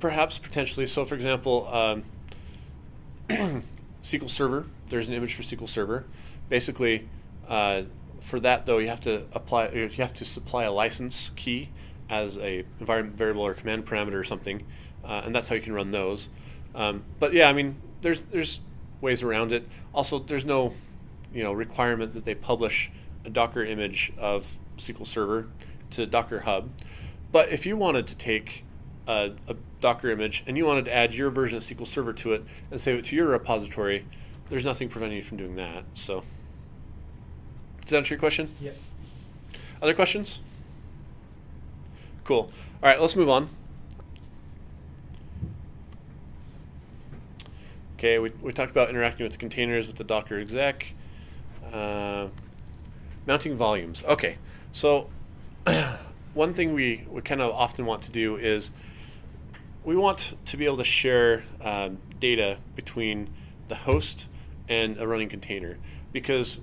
perhaps potentially, so for example, um, SQL Server. There's an image for SQL Server. Basically, uh, for that though, you have to apply. You have to supply a license key as a environment variable or command parameter or something, uh, and that's how you can run those. Um, but yeah, I mean, there's there's ways around it. Also, there's no you know requirement that they publish a Docker image of SQL Server to Docker Hub. But if you wanted to take a, a, Docker image and you wanted to add your version of SQL Server to it and save it to your repository, there's nothing preventing you from doing that. So, does that answer your question? Yep. Other questions? Cool. All right, let's move on. Okay, we, we talked about interacting with the containers with the Docker exec. Uh, mounting volumes. Okay, so one thing we, we kind of often want to do is we want to be able to share um, data between the host and a running container because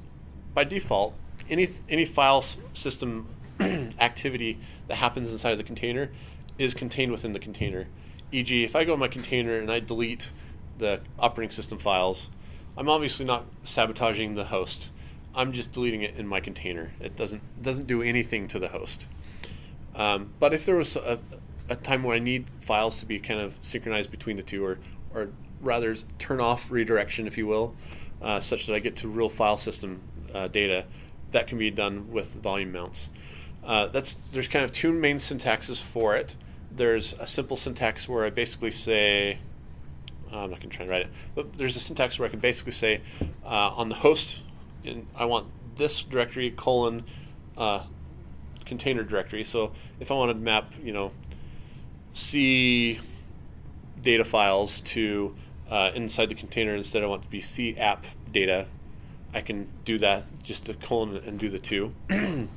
by default any any file system activity that happens inside of the container is contained within the container. E.g. if I go in my container and I delete the operating system files I'm obviously not sabotaging the host. I'm just deleting it in my container. It doesn't doesn't do anything to the host. Um, but if there was a, a time where I need files to be kind of synchronized between the two, or, or rather turn off redirection, if you will, uh, such that I get to real file system uh, data, that can be done with volume mounts. Uh, that's there's kind of two main syntaxes for it. There's a simple syntax where I basically say, I'm not going to try and write it, but there's a syntax where I can basically say uh, on the host, in, I want this directory colon uh, container directory. So if I want to map, you know, C data files to uh, inside the container instead I want to be C app data, I can do that just to colon and do the two.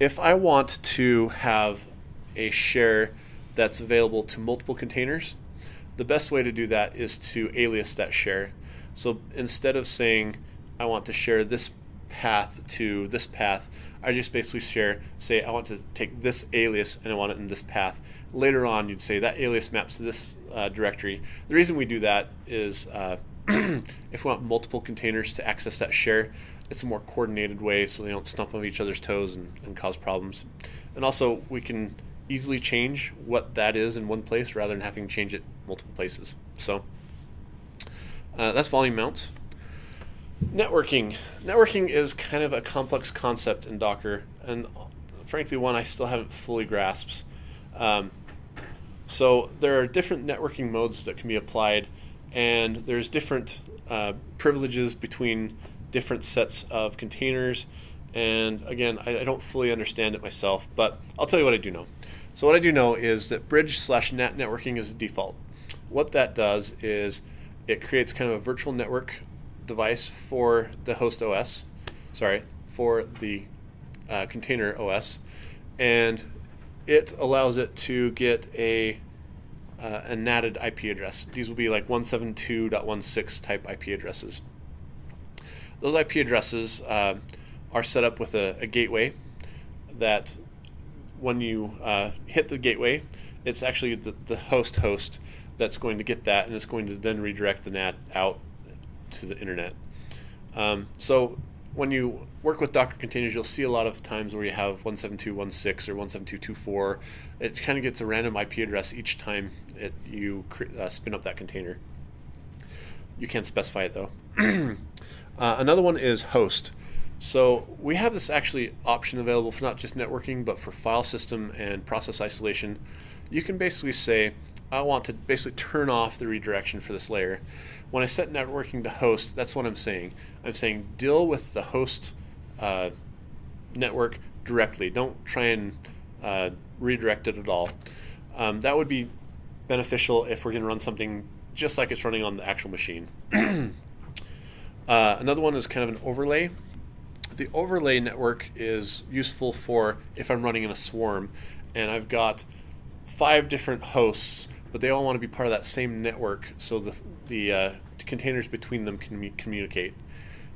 if I want to have a share that's available to multiple containers, the best way to do that is to alias that share. So instead of saying I want to share this path to this path, I just basically share, say I want to take this alias and I want it in this path. Later on, you'd say that alias maps to this uh, directory. The reason we do that is uh, if we want multiple containers to access that share, it's a more coordinated way so they don't stump on each other's toes and, and cause problems. And also, we can easily change what that is in one place rather than having to change it multiple places. So uh, that's volume mounts. Networking. Networking is kind of a complex concept in Docker, and frankly, one I still haven't fully grasped. Um, so there are different networking modes that can be applied, and there's different uh, privileges between different sets of containers. And again, I, I, don't fully understand it myself, but I'll tell you what I do know. So what I do know is that bridge slash NAT networking is the default. What that does is it creates kind of a virtual network device for the host OS, sorry, for the uh, container OS, and it allows it to get a uh, a NATed IP address. These will be like 172.16 type IP addresses. Those IP addresses uh, are set up with a, a, gateway that when you uh, hit the gateway, it's actually the, the host host that's going to get that and it's going to then redirect the NAT out to the internet. Um, so when you work with Docker containers, you'll see a lot of times where you have 172.16 or 172.24. It kind of gets a random IP address each time it, you uh, spin up that container. You can't specify it though. uh, another one is host. So we have this actually option available for not just networking, but for file system and process isolation. You can basically say, I want to basically turn off the redirection for this layer. When I set networking to host, that's what I'm saying. I'm saying deal with the host uh, network directly. Don't try and uh, redirect it at all. Um, that would be beneficial if we're going to run something just like it's running on the actual machine. uh, another one is kind of an overlay. The overlay network is useful for if I'm running in a swarm and I've got five different hosts but they all want to be part of that same network so the, the uh, containers between them can communicate.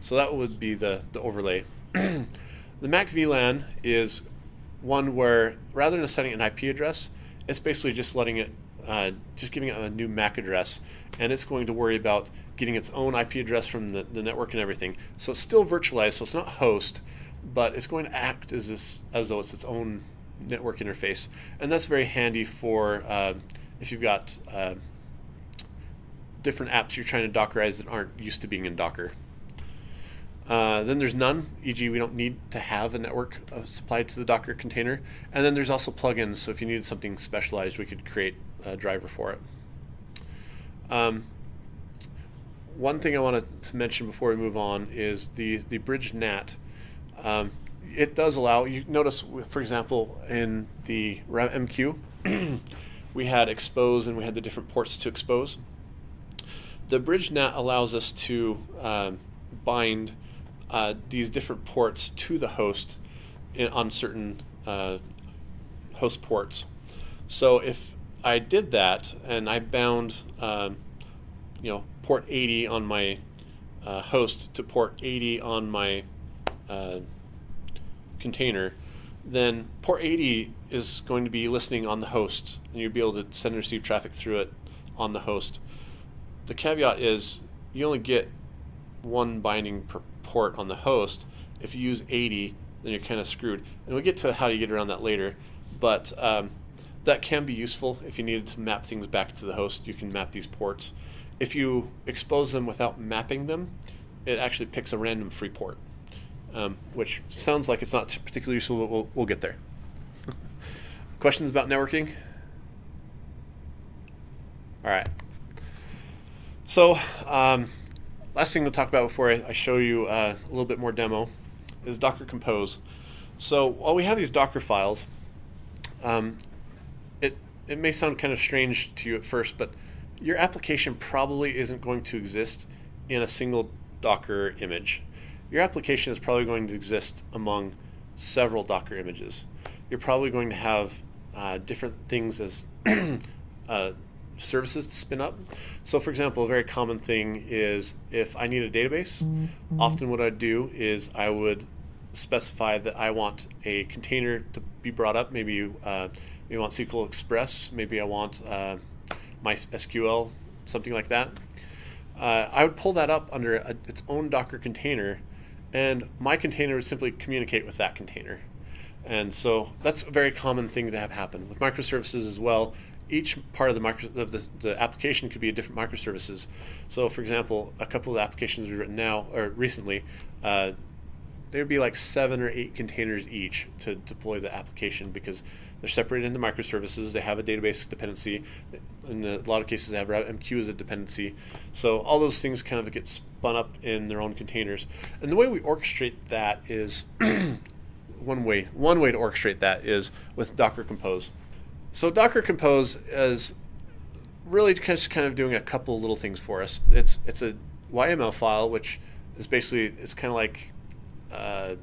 So that would be the, the overlay. the Mac VLAN is one where rather than setting an IP address, it's basically just letting it, uh, just giving it a new MAC address, and it's going to worry about getting its own IP address from the, the network and everything. So it's still virtualized, so it's not host, but it's going to act as this as though it's its own network interface, and that's very handy for uh, if you've got uh, different apps you're trying to Dockerize that aren't used to being in Docker. Uh, then there's none, e.g., we don't need to have a network supplied to the Docker container. And then there's also plugins, so if you needed something specialized, we could create a driver for it. Um, one thing I wanted to mention before we move on is the, the bridge NAT. Um, it does allow, you notice, for example, in the MQ, we had expose and we had the different ports to expose. The bridge NAT allows us to um, bind uh, these different ports to the host in, on certain uh, host ports. So if I did that and I bound, um, you know, port 80 on my uh, host to port 80 on my uh, container, then port 80 is going to be listening on the host, and you'll be able to send and receive traffic through it on the host. The caveat is you only get one binding per port on the host. If you use 80, then you're kind of screwed. And we'll get to how you get around that later, but um, that can be useful if you needed to map things back to the host. You can map these ports. If you expose them without mapping them, it actually picks a random free port um, which sounds like it's not particularly useful, but we'll, we'll get there. Questions about networking? All right. So, um, last thing to talk about before I, I show you uh, a little bit more demo is Docker Compose. So, while we have these Docker files, um, it, it may sound kind of strange to you at first, but your application probably isn't going to exist in a single Docker image your application is probably going to exist among several Docker images. You're probably going to have uh, different things as uh, services to spin up. So, for example, a very common thing is if I need a database, mm-hmm. often what I'd do is I would specify that I want a container to be brought up. Maybe you, uh, maybe want SQL Express, maybe I want uh, MySQL, something like that. Uh, I would pull that up under a, its own Docker container and my container would simply communicate with that container. And so that's a very common thing to have happen with microservices as well. Each part of the micro of the, the application could be a different microservices. So, for example, a couple of applications we've written now or recently, uh, there'd be like seven or eight containers each to deploy the application because they're separated into microservices. They have a database dependency. In a lot of cases, they have MQ as a dependency. So all those things kind of get spun up in their own containers. And the way we orchestrate that is one way. One way to orchestrate that is with Docker Compose. So Docker Compose is really just kind of doing a couple little things for us. It's it's a YML file, which is basically it's kind of like uh,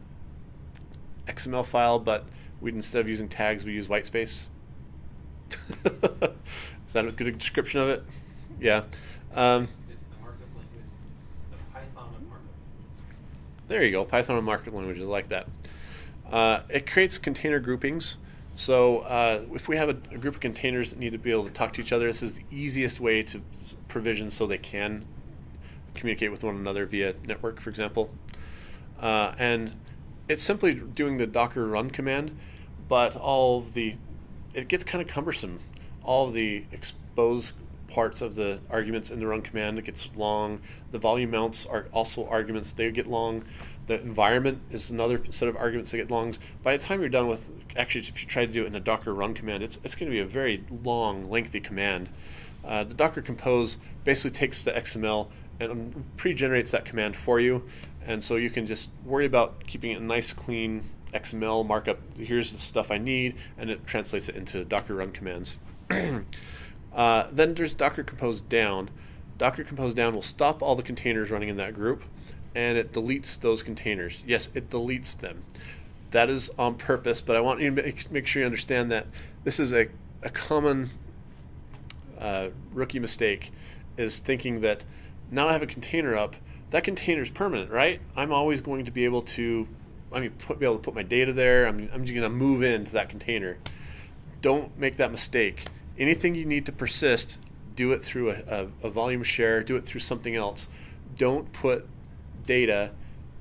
XML file, but we instead of using tags, we use whitespace. is that a good description of it? Yeah. Um, It's the markup language, the Python of markup. There you go, Python and markup languages like that. Uh, it creates container groupings. So uh, if we have a, a group of containers that need to be able to talk to each other, this is the easiest way to provision so they can communicate with one another via network, for example. Uh, and it's simply doing the docker run command, but all of the it gets kind of cumbersome. All of the expose parts of the arguments in the run command it gets long. The volume mounts are also arguments; they get long. The environment is another set of arguments that get long. By the time you're done with, actually, if you try to do it in a Docker run command, it's it's going to be a very long, lengthy command. Uh, the Docker Compose basically takes the XML and pre-generates that command for you, and so you can just worry about keeping it nice, clean XML markup. Here's the stuff I need, and it translates it into Docker run commands. uh, then there's Docker Compose down. Docker Compose down will stop all the containers running in that group, and it deletes those containers. Yes, it deletes them. That is on purpose, but I want you to make, make sure you understand that this is a, a common uh, rookie mistake is thinking that now I have a container up, that container is permanent, right? I'm always going to be able to, I mean, put, be able to put my data there. I'm, I'm just going to move into that container. Don't make that mistake. Anything you need to persist, do it through a, a, a volume share, do it through something else. Don't put data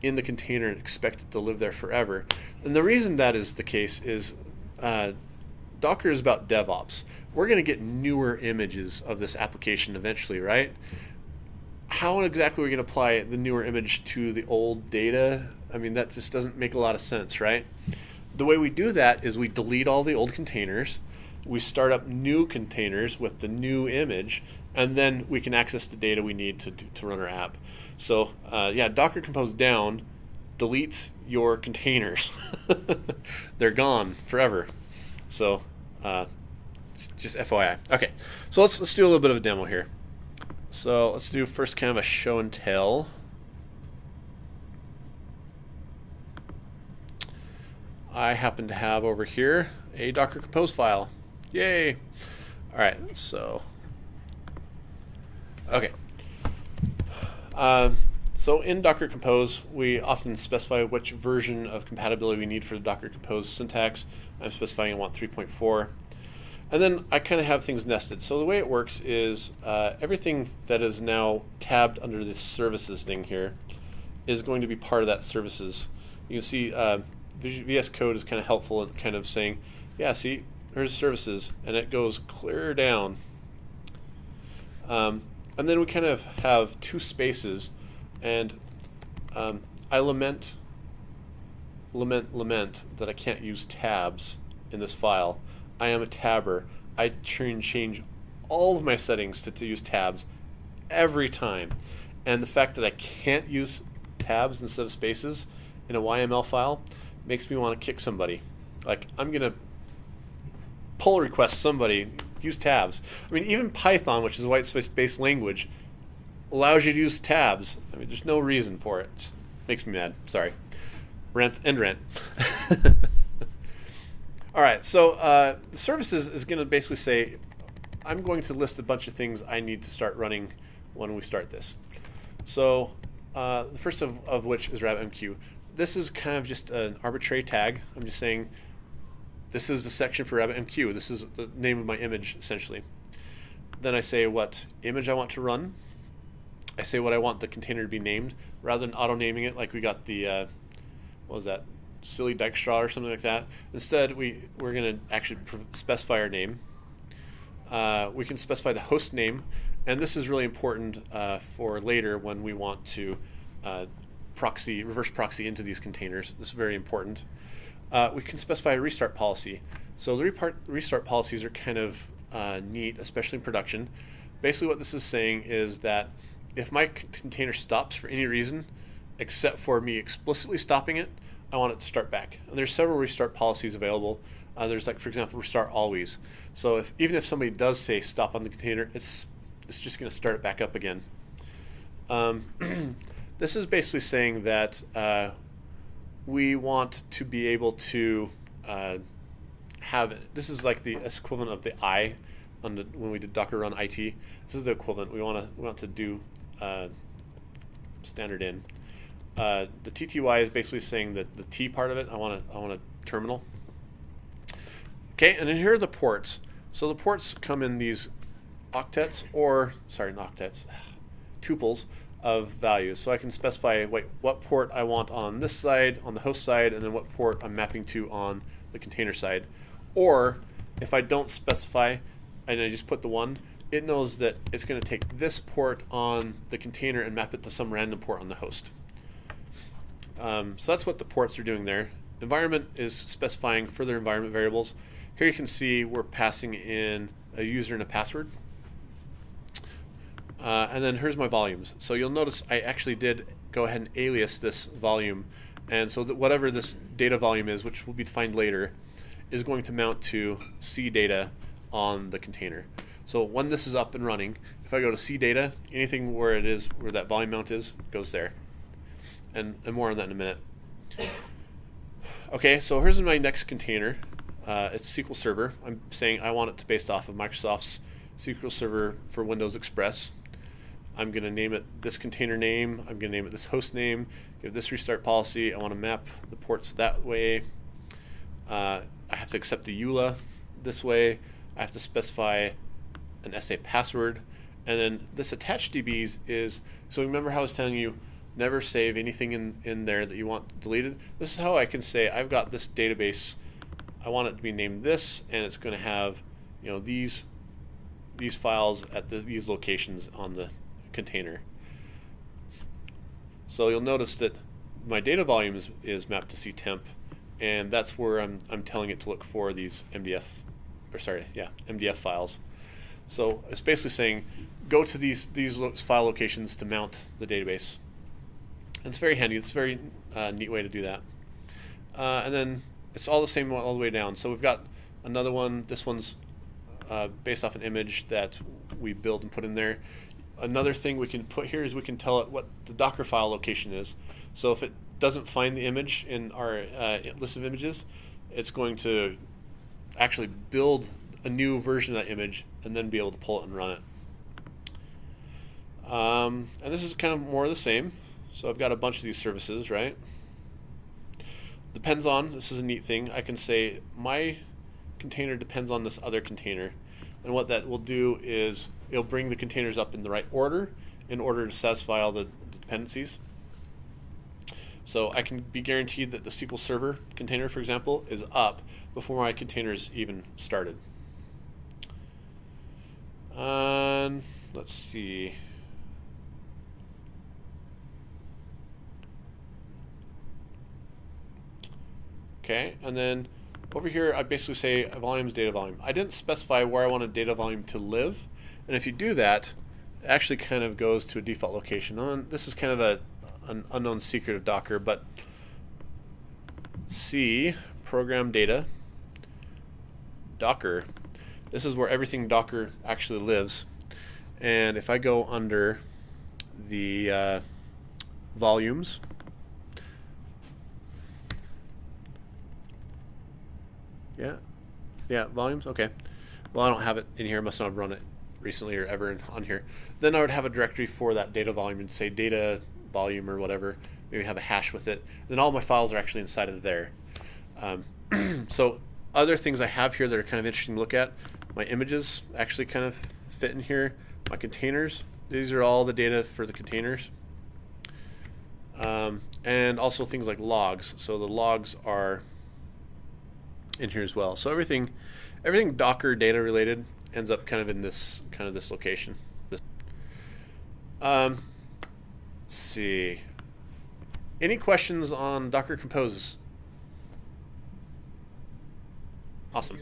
in the container and expect it to live there forever. And the reason that is the case is uh, Docker is about DevOps. We're going to get newer images of this application eventually, right? How exactly are we going to apply the newer image to the old data? I mean, that just doesn't make a lot of sense, right? The way we do that is we delete all the old containers, we start up new containers with the new image, and then we can access the data we need to, do, to run our app. So, uh, yeah, Docker Compose down deletes your containers. They're gone forever. So, uh, just FYI. Okay, so let's let's do a little bit of a demo here. So let's do first kind of a show and tell. I happen to have over here a Docker Compose file. Yay! All right, so okay. Um, so in Docker Compose, we often specify which version of compatibility we need for the Docker Compose syntax. I'm specifying I want 3.4. And then I kind of have things nested. So the way it works is uh, everything that is now tabbed under this services thing here is going to be part of that services. You can see uh, VS Code is kind of helpful in kind of saying, yeah, see, there's services, and it goes clear down. Um, and then we kind of have two spaces, and um, I lament, lament, lament that I can't use tabs in this file. I am a tabber. I change all of my settings to, to use tabs every time. And the fact that I can't use tabs instead of spaces in a YML file makes me want to kick somebody. Like, I'm going to pull request somebody, use tabs. I mean, even Python, which is a white space based language, allows you to use tabs. I mean, there's no reason for it. it Just makes me mad. Sorry. Rent and rent. All right, so uh, the services is going to basically say, I'm going to list a bunch of things I need to start running when we start this. So uh, the first of, of which is RabbitMQ. This is kind of just an arbitrary tag. I'm just saying this is the section for RabbitMQ. This is the name of my image, essentially. Then I say what image I want to run. I say what I want the container to be named, rather than auto-naming it like we got the, uh, what was that, silly Dijkstra or something like that. Instead, we, we're going to actually specify our name. Uh, we can specify the host name, and this is really important uh, for later when we want to uh, proxy, reverse proxy into these containers. This is very important. Uh, we can specify a restart policy. So the restart policies are kind of uh, neat, especially in production. Basically what this is saying is that if my container stops for any reason, except for me explicitly stopping it, I want it to start back. And there's several restart policies available. Uh, there's like, for example, restart always. So if even if somebody does say stop on the container, it's it's just going to start it back up again. Um, this is basically saying that uh, we want to be able to uh, have this is like the equivalent of the I on the, when we did Docker run IT. This is the equivalent. We want to we want to do uh, standard in. Uh, the TTY is basically saying that the T part of it. I want to I want a terminal. Okay, and then here are the ports. So the ports come in these octets or sorry, not octets, tuples of values. So I can specify wait, what port I want on this side, on the host side, and then what port I'm mapping to on the container side. Or if I don't specify and I just put the one, it knows that it's going to take this port on the container and map it to some random port on the host. Um, so that's what the ports are doing there. Environment is specifying further environment variables. Here you can see we're passing in a user and a password. Uh, and then here's my volumes. So you'll notice I actually did go ahead and alias this volume. And so that whatever this data volume is, which will be defined later, is going to mount to C data on the container. So when this is up and running, if I go to C data, anything where it is, where that volume mount is, goes there. And, and more on that in a minute. Okay, so here's my next container. Uh, it's SQL Server. I'm saying I want it to based off of Microsoft's SQL Server for Windows Express. I'm going to name it this container name. I'm going to name it this host name. Give this restart policy. I want to map the ports that way. Uh, I have to accept the EULA this way. I have to specify an SA password. And then this attached DBs is, so remember how I was telling you, never save anything in, in there that you want deleted. This is how I can say I've got this database. I want it to be named this, and it's going to have, you know, these these files at the, these locations on the container. So you'll notice that my data volume is, is mapped to ctemp, and that's where I'm, I'm telling it to look for these MDF, or sorry, yeah, MDF files. So it's basically saying, go to these, these file locations to mount the database. And it's very handy. It's a very uh, neat way to do that. Uh, and then it's all the same all the way down. So we've got another one. This one's uh, based off an image that we build and put in there. Another thing we can put here is we can tell it what the Docker file location is. So if it doesn't find the image in our uh, list of images, it's going to actually build a new version of that image and then be able to pull it and run it. Um, and this is kind of more of the same. So I've got a bunch of these services, right? Depends on, this is a neat thing. I can say my container depends on this other container. And what that will do is it'll bring the containers up in the right order in order to satisfy all the dependencies. So I can be guaranteed that the SQL Server container, for example, is up before my containers even started. And let's see. Okay, and then over here I basically say volumes data volume. I didn't specify where I wanted data volume to live, and if you do that, it actually kind of goes to a default location. And this is kind of a an unknown secret of Docker, but C program data Docker. This is where everything Docker actually lives. And if I go under the uh, volumes, yeah, yeah, volumes, okay. Well, I don't have it in here, I must not have run it recently or ever on here. Then I would have a directory for that data volume and say data volume or whatever. Maybe have a hash with it. Then all my files are actually inside of there. Um, so other things I have here that are kind of interesting to look at, my images actually kind of fit in here. My containers, these are all the data for the containers. Um, and also things like logs. So the logs are in here as well. So everything, everything Docker data related ends up kind of in this kind of this location. This. Um, let's see. Any questions on Docker Compose? Awesome.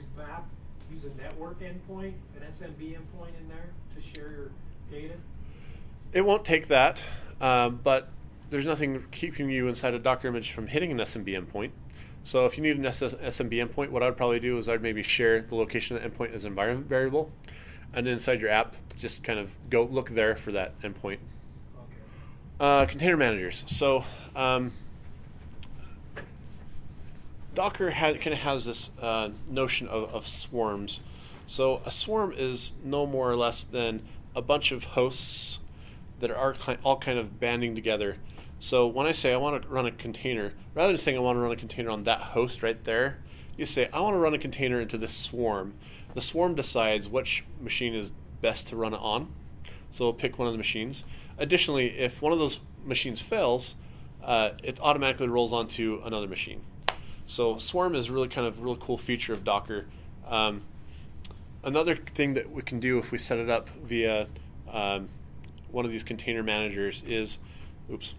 Use a network endpoint, an SMB endpoint in there to share your data? It won't take that, um, but there's nothing keeping you inside a Docker image from hitting an SMB endpoint. So if you need an SMB endpoint, what I'd probably do is I'd maybe share the location of the endpoint as an environment variable, and then inside your app, just kind of go look there for that endpoint. Okay. Uh, container managers. So um, Docker had, kind of has this uh, notion of, of swarms. So a swarm is no more or less than a bunch of hosts that are all kind of banding together. So when I say I want to run a container, rather than saying I want to run a container on that host right there, you say I want to run a container into this swarm. The swarm decides which machine is best to run it on. So we'll pick one of the machines. Additionally, if one of those machines fails, uh, it automatically rolls onto another machine. So Swarm is really kind of a really cool feature of Docker. Um, another thing that we can do if we set it up via um, one of these container managers is, oops,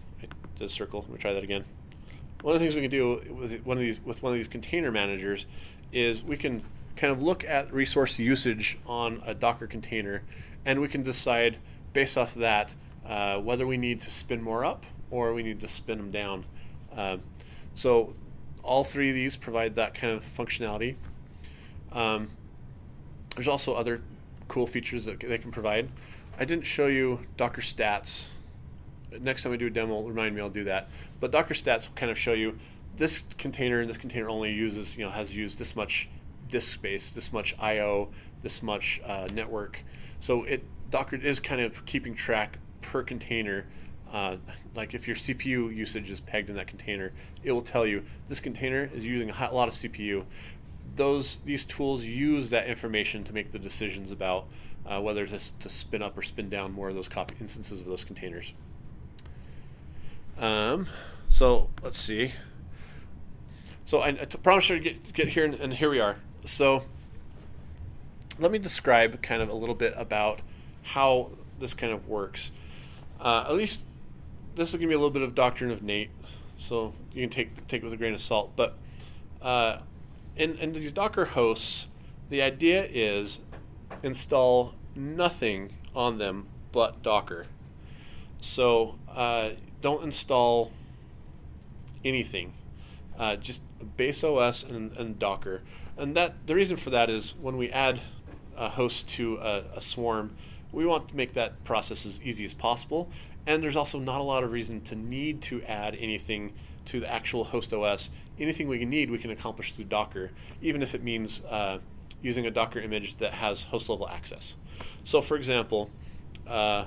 I did circle. Let me try that again. One of the things we can do with one of these with one of these container managers is we can kind of look at resource usage on a Docker container, and we can decide based off of that uh, whether we need to spin more up or we need to spin them down. Um, so all three of these provide that kind of functionality. Um, there's also other cool features that they can provide. I didn't show you Docker stats. Next time I do a demo, remind me I'll do that. But Docker stats will kind of show you this container and this container only uses, you know, has used this much disk space, this much I/O, this much uh, network. So it Docker is kind of keeping track per container. Uh, like if your CPU usage is pegged in that container, it will tell you this container is using a lot of CPU. Those these tools use that information to make the decisions about uh, whether to, to spin up or spin down more of those copy instances of those containers. Um, so let's see. So I, I promised to get get here, and, and here we are. So let me describe kind of a little bit about how this kind of works. Uh, at least this will give me a little bit of doctrine of Nate, so you can take take it with a grain of salt. But uh, in in these Docker hosts, the idea is install nothing on them but Docker. So uh, don't install anything, uh, just base OS and, and Docker. And that the reason for that is when we add a host to a, a swarm, we want to make that process as easy as possible. And there's also not a lot of reason to need to add anything to the actual host OS. Anything we need, we can accomplish through Docker, even if it means uh, using a Docker image that has host level access. So, for example, uh,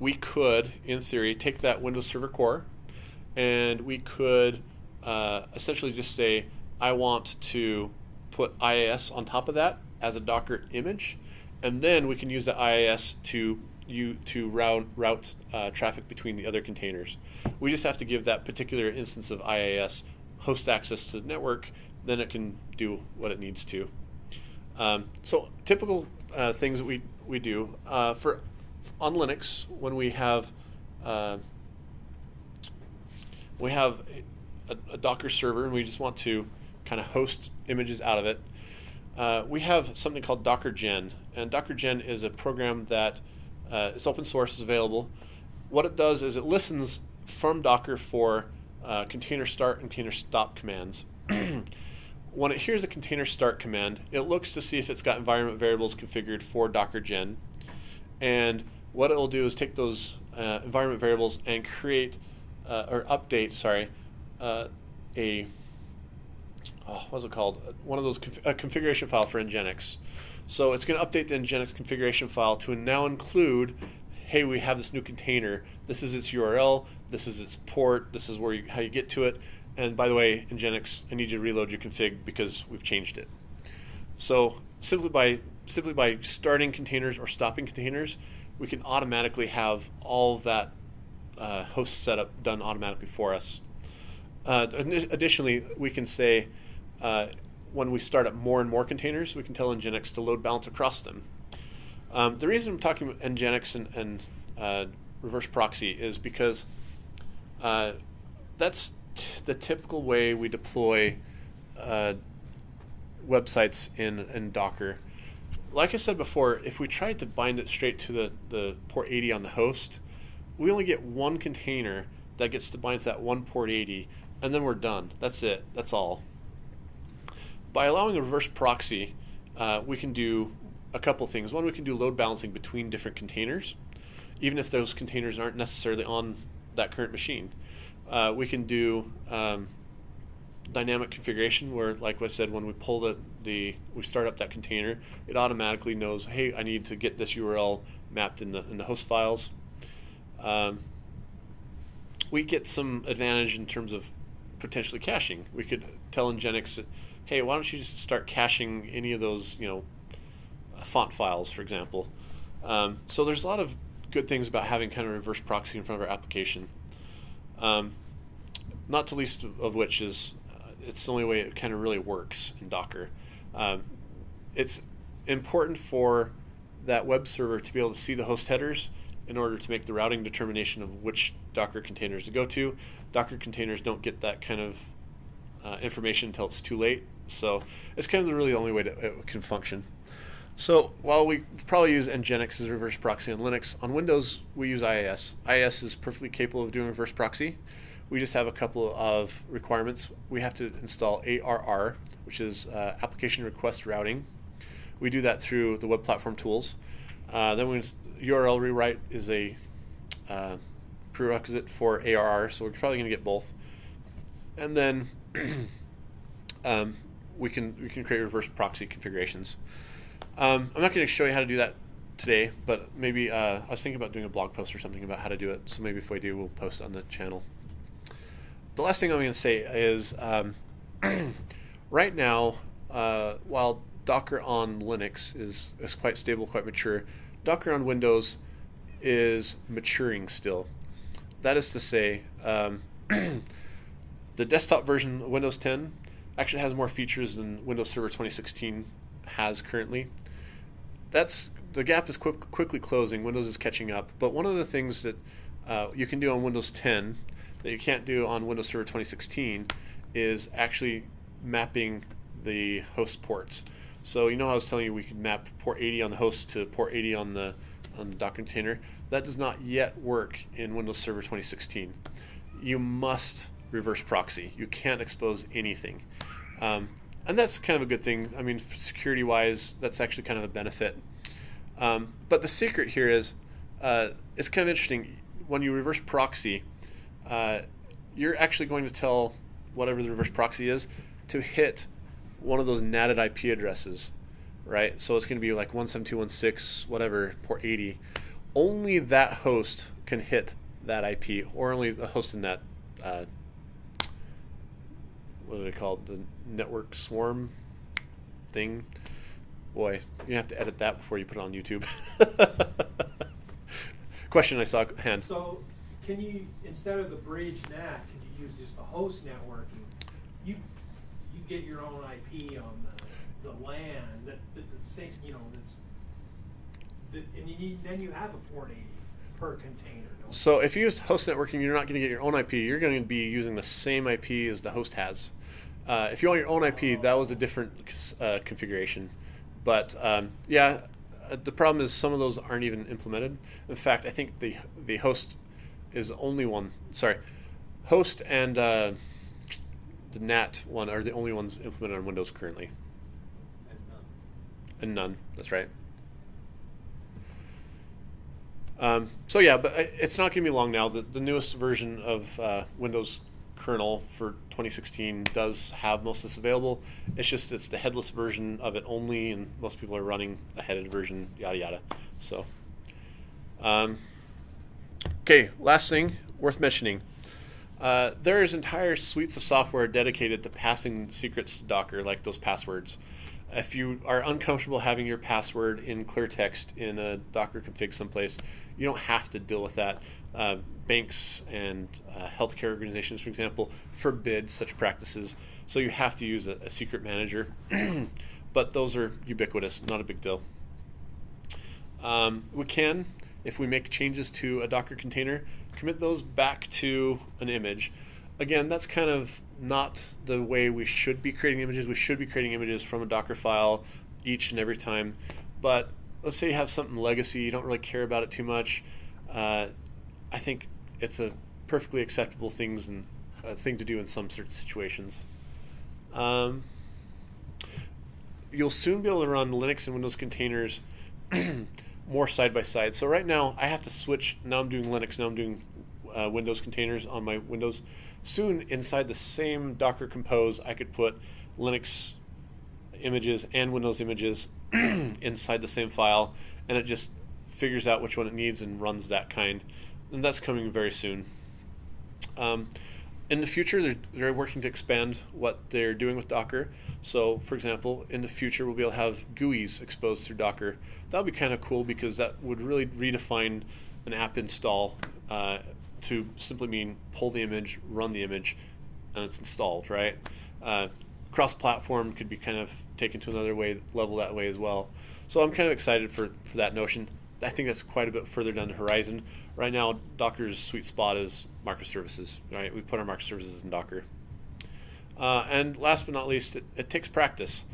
we could, in theory, take that Windows Server core and we could uh, essentially just say, I want to put IIS on top of that as a Docker image, and then we can use the IIS to you to route route uh, traffic between the other containers. We just have to give that particular instance of IIS host access to the network, then it can do what it needs to. Um, so typical uh, things that we we do uh, for on Linux when we have uh, we have a, a, Docker server and we just want to kind of host images out of it. Uh, we have something called Docker Gen, and Docker Gen is a program that uh, is open source, is available. What it does is it listens from Docker for uh, container start and container stop commands. when it hears a container start command, it looks to see if it's got environment variables configured for Docker Gen. And what it will do is take those uh, environment variables and create uh, or update, sorry, uh, a oh, what's it called? One of those conf- a configuration file for Nginx. So it's going to update the Nginx configuration file to now include, hey, we have this new container. This is its URL. This is its port. This is where you, how you get to it. And by the way, Nginx, I need you to reload your config because we've changed it. So simply by simply by starting containers or stopping containers, we can automatically have all that uh, host setup done automatically for us. Uh, additionally, we can say uh, when we start up more and more containers, we can tell Nginx to load balance across them. Um, the reason I'm talking about Nginx and, and uh, reverse proxy is because uh, that's the typical way we deploy uh, websites in, in Docker. Like I said before, if we tried to bind it straight to the, the port 80 on the host, we only get one container that gets to bind to that one port 80. and then we're done. That's it. That's all. By allowing a reverse proxy, uh, we can do a couple things. One, we can do load balancing between different containers, even if those containers aren't necessarily on that current machine. Uh, we can do um, dynamic configuration where, like I said, when we pull the, the we start up that container, it automatically knows, hey, I need to get this URL mapped in the in the host files. Um, we get some advantage in terms of potentially caching. We could tell Nginx that, hey, why don't you just start caching any of those, you know, font files, for example. Um, so there's a lot of good things about having kind of reverse proxy in front of our application. Um, not to least of which is it's the only way it kind of really works in Docker. Um, it's important for that web server to be able to see the host headers in order to make the routing determination of which Docker containers to go to. Docker containers don't get that kind of uh, information until it's too late. So it's kind of the really only way that it can function. So while we probably use Nginx as reverse proxy on Linux, on Windows we use IIS. IIS is perfectly capable of doing reverse proxy. We just have a couple of requirements. We have to install ARR, which is uh, Application Request Routing. We do that through the Web Platform Tools. Uh, then we URL rewrite is a uh, prerequisite for ARR, so we're probably going to get both. And then um, we can we can create reverse proxy configurations. Um, I'm not going to show you how to do that today, but maybe uh, I was thinking about doing a blog post or something about how to do it. So maybe if we do, we'll post on the channel. The last thing I'm going to say is um, right now, uh, while Docker on Linux is, is quite stable, quite mature, Docker on Windows is maturing still. That is to say, um, the desktop version of Windows 10 actually has more features than Windows Server 2016 has currently. That's the gap is quick, quickly closing. Windows is catching up. But one of the things that uh, you can do on Windows 10 that you can't do on Windows Server 2016 is actually mapping the host ports. So you know I was telling you we could map port 80 on the host to port 80 on the on the Docker container. That does not yet work in Windows Server 2016. You must reverse proxy. You can't expose anything. Um, and that's kind of a good thing. I mean, security wise, that's actually kind of a benefit. Um, but the secret here is uh, it's kind of interesting. When you reverse proxy, uh, you're actually going to tell whatever the reverse proxy is to hit one of those NATed IP addresses, right? So it's going to be like 172.168, whatever, port 80. Only that host can hit that IP, or only the host in that uh, what are they called? The network swarm thing. Boy, you have to edit that before you put it on YouTube. Question I saw hand. So, can you instead of the bridge NAT, could you use just the host networking? You you get your own IP on the, the LAN that, that the same you know that's that, and you need, then you have a port eighty per container. So if you use host networking, you're not going to get your own IP. You're going to be using the same IP as the host has. Uh, if you want your own IP, that was a different uh, configuration. But um, yeah, uh, the problem is some of those aren't even implemented. In fact, I think the the host is the only one. Sorry, host and uh, the NAT one are the only ones implemented on Windows currently, And none. and none. That's right. Um, so yeah, but it's not going to be long now. The, the newest version of uh, Windows kernel for 2016 does have most of this available. It's just it's the headless version of it only, and most people are running a headed version. Yada yada. So, um, okay, last thing worth mentioning. Uh, there's entire suites of software dedicated to passing secrets to Docker, like those passwords. If you are uncomfortable having your password in clear text in a Docker config someplace, you don't have to deal with that. Uh, banks and uh, healthcare organizations, for example, forbid such practices. So you have to use a, a secret manager. but those are ubiquitous, not a big deal. Um, we can, if we make changes to a Docker container, commit those back to an image. Again, that's kind of not the way we should be creating images. We should be creating images from a Docker file each and every time. But let's say you have something legacy, you don't really care about it too much. Uh, I think it's a perfectly acceptable things and a thing to do in some certain situations. Um, you'll soon be able to run Linux and Windows containers more side by side. So right now I have to switch. Now I'm doing Linux. Now I'm doing uh, Windows containers on my Windows. Soon inside the same Docker Compose, I could put Linux images and Windows images inside the same file, and it just figures out which one it needs and runs that kind. And that's coming very soon. Um, in the future, they're, they're working to expand what they're doing with Docker. So, for example, in the future, we'll be able to have GUIs exposed through Docker. That would be kind of cool because that would really redefine an app install uh, to simply mean pull the image, run the image, and it's installed, right? Uh, cross-platform could be kind of taken to another way level that way as well. So I'm kind of excited for, for that notion. I think that's quite a bit further down the horizon. Right now, Docker's sweet spot is microservices, right? We put our microservices in Docker. Uh, and last but not least, it, it takes practice.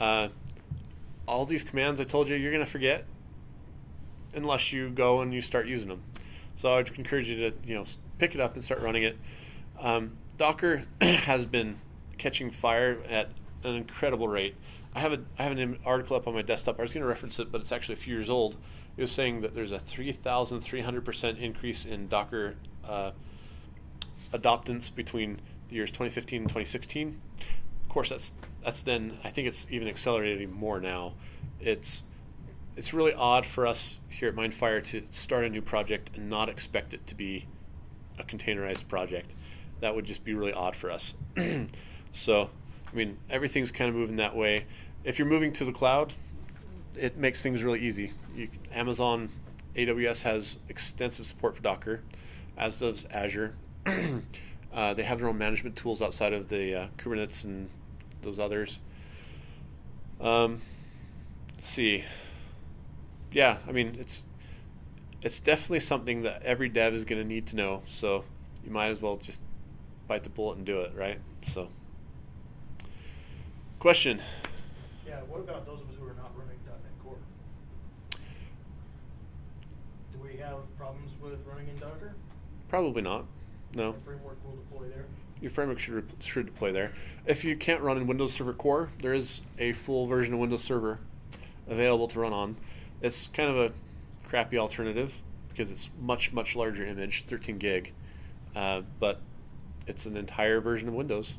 Uh, all these commands I told you, you're going to forget unless you go and you start using them. So I'd encourage you to, you know, pick it up and start running it. Um, Docker has been catching fire at an incredible rate. I have a I have an article up on my desktop. I was going to reference it, but it's actually a few years old. It was saying that there's a 3,300 percent increase in Docker uh, adoptance between years 2015 and 2016. Of course, that's that's then I think it's even accelerating more now. It's it's really odd for us here at Mindfire to start a new project and not expect it to be a containerized project. That would just be really odd for us. so, I mean, everything's kind of moving that way. If you're moving to the cloud, it makes things really easy. You, Amazon AWS has extensive support for Docker, as does Azure. uh, they have their own management tools outside of the uh, Kubernetes and those others. Um, let's see yeah, I mean it's it's definitely something that every dev is going to need to know. So you might as well just bite the bullet and do it, right? So, question. Yeah, what about those of us who are not running .NET Core? Do we have problems with running in Docker? Probably not. No. The framework will deploy there. Your framework should should deploy there. If you can't run in Windows Server Core, there is a full version of Windows Server available to run on. It's kind of a crappy alternative because it's much much larger image, 13 gig, uh, but it's an entire version of Windows.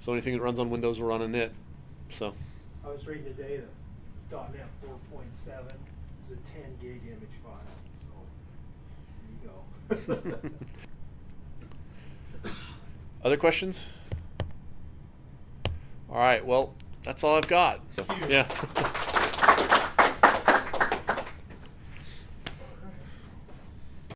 So anything that runs on Windows will run on it. So I was reading today that .NET 4.7 is a 10 gig image file. So there you go. Other questions? All right, well, that's all I've got. Yeah.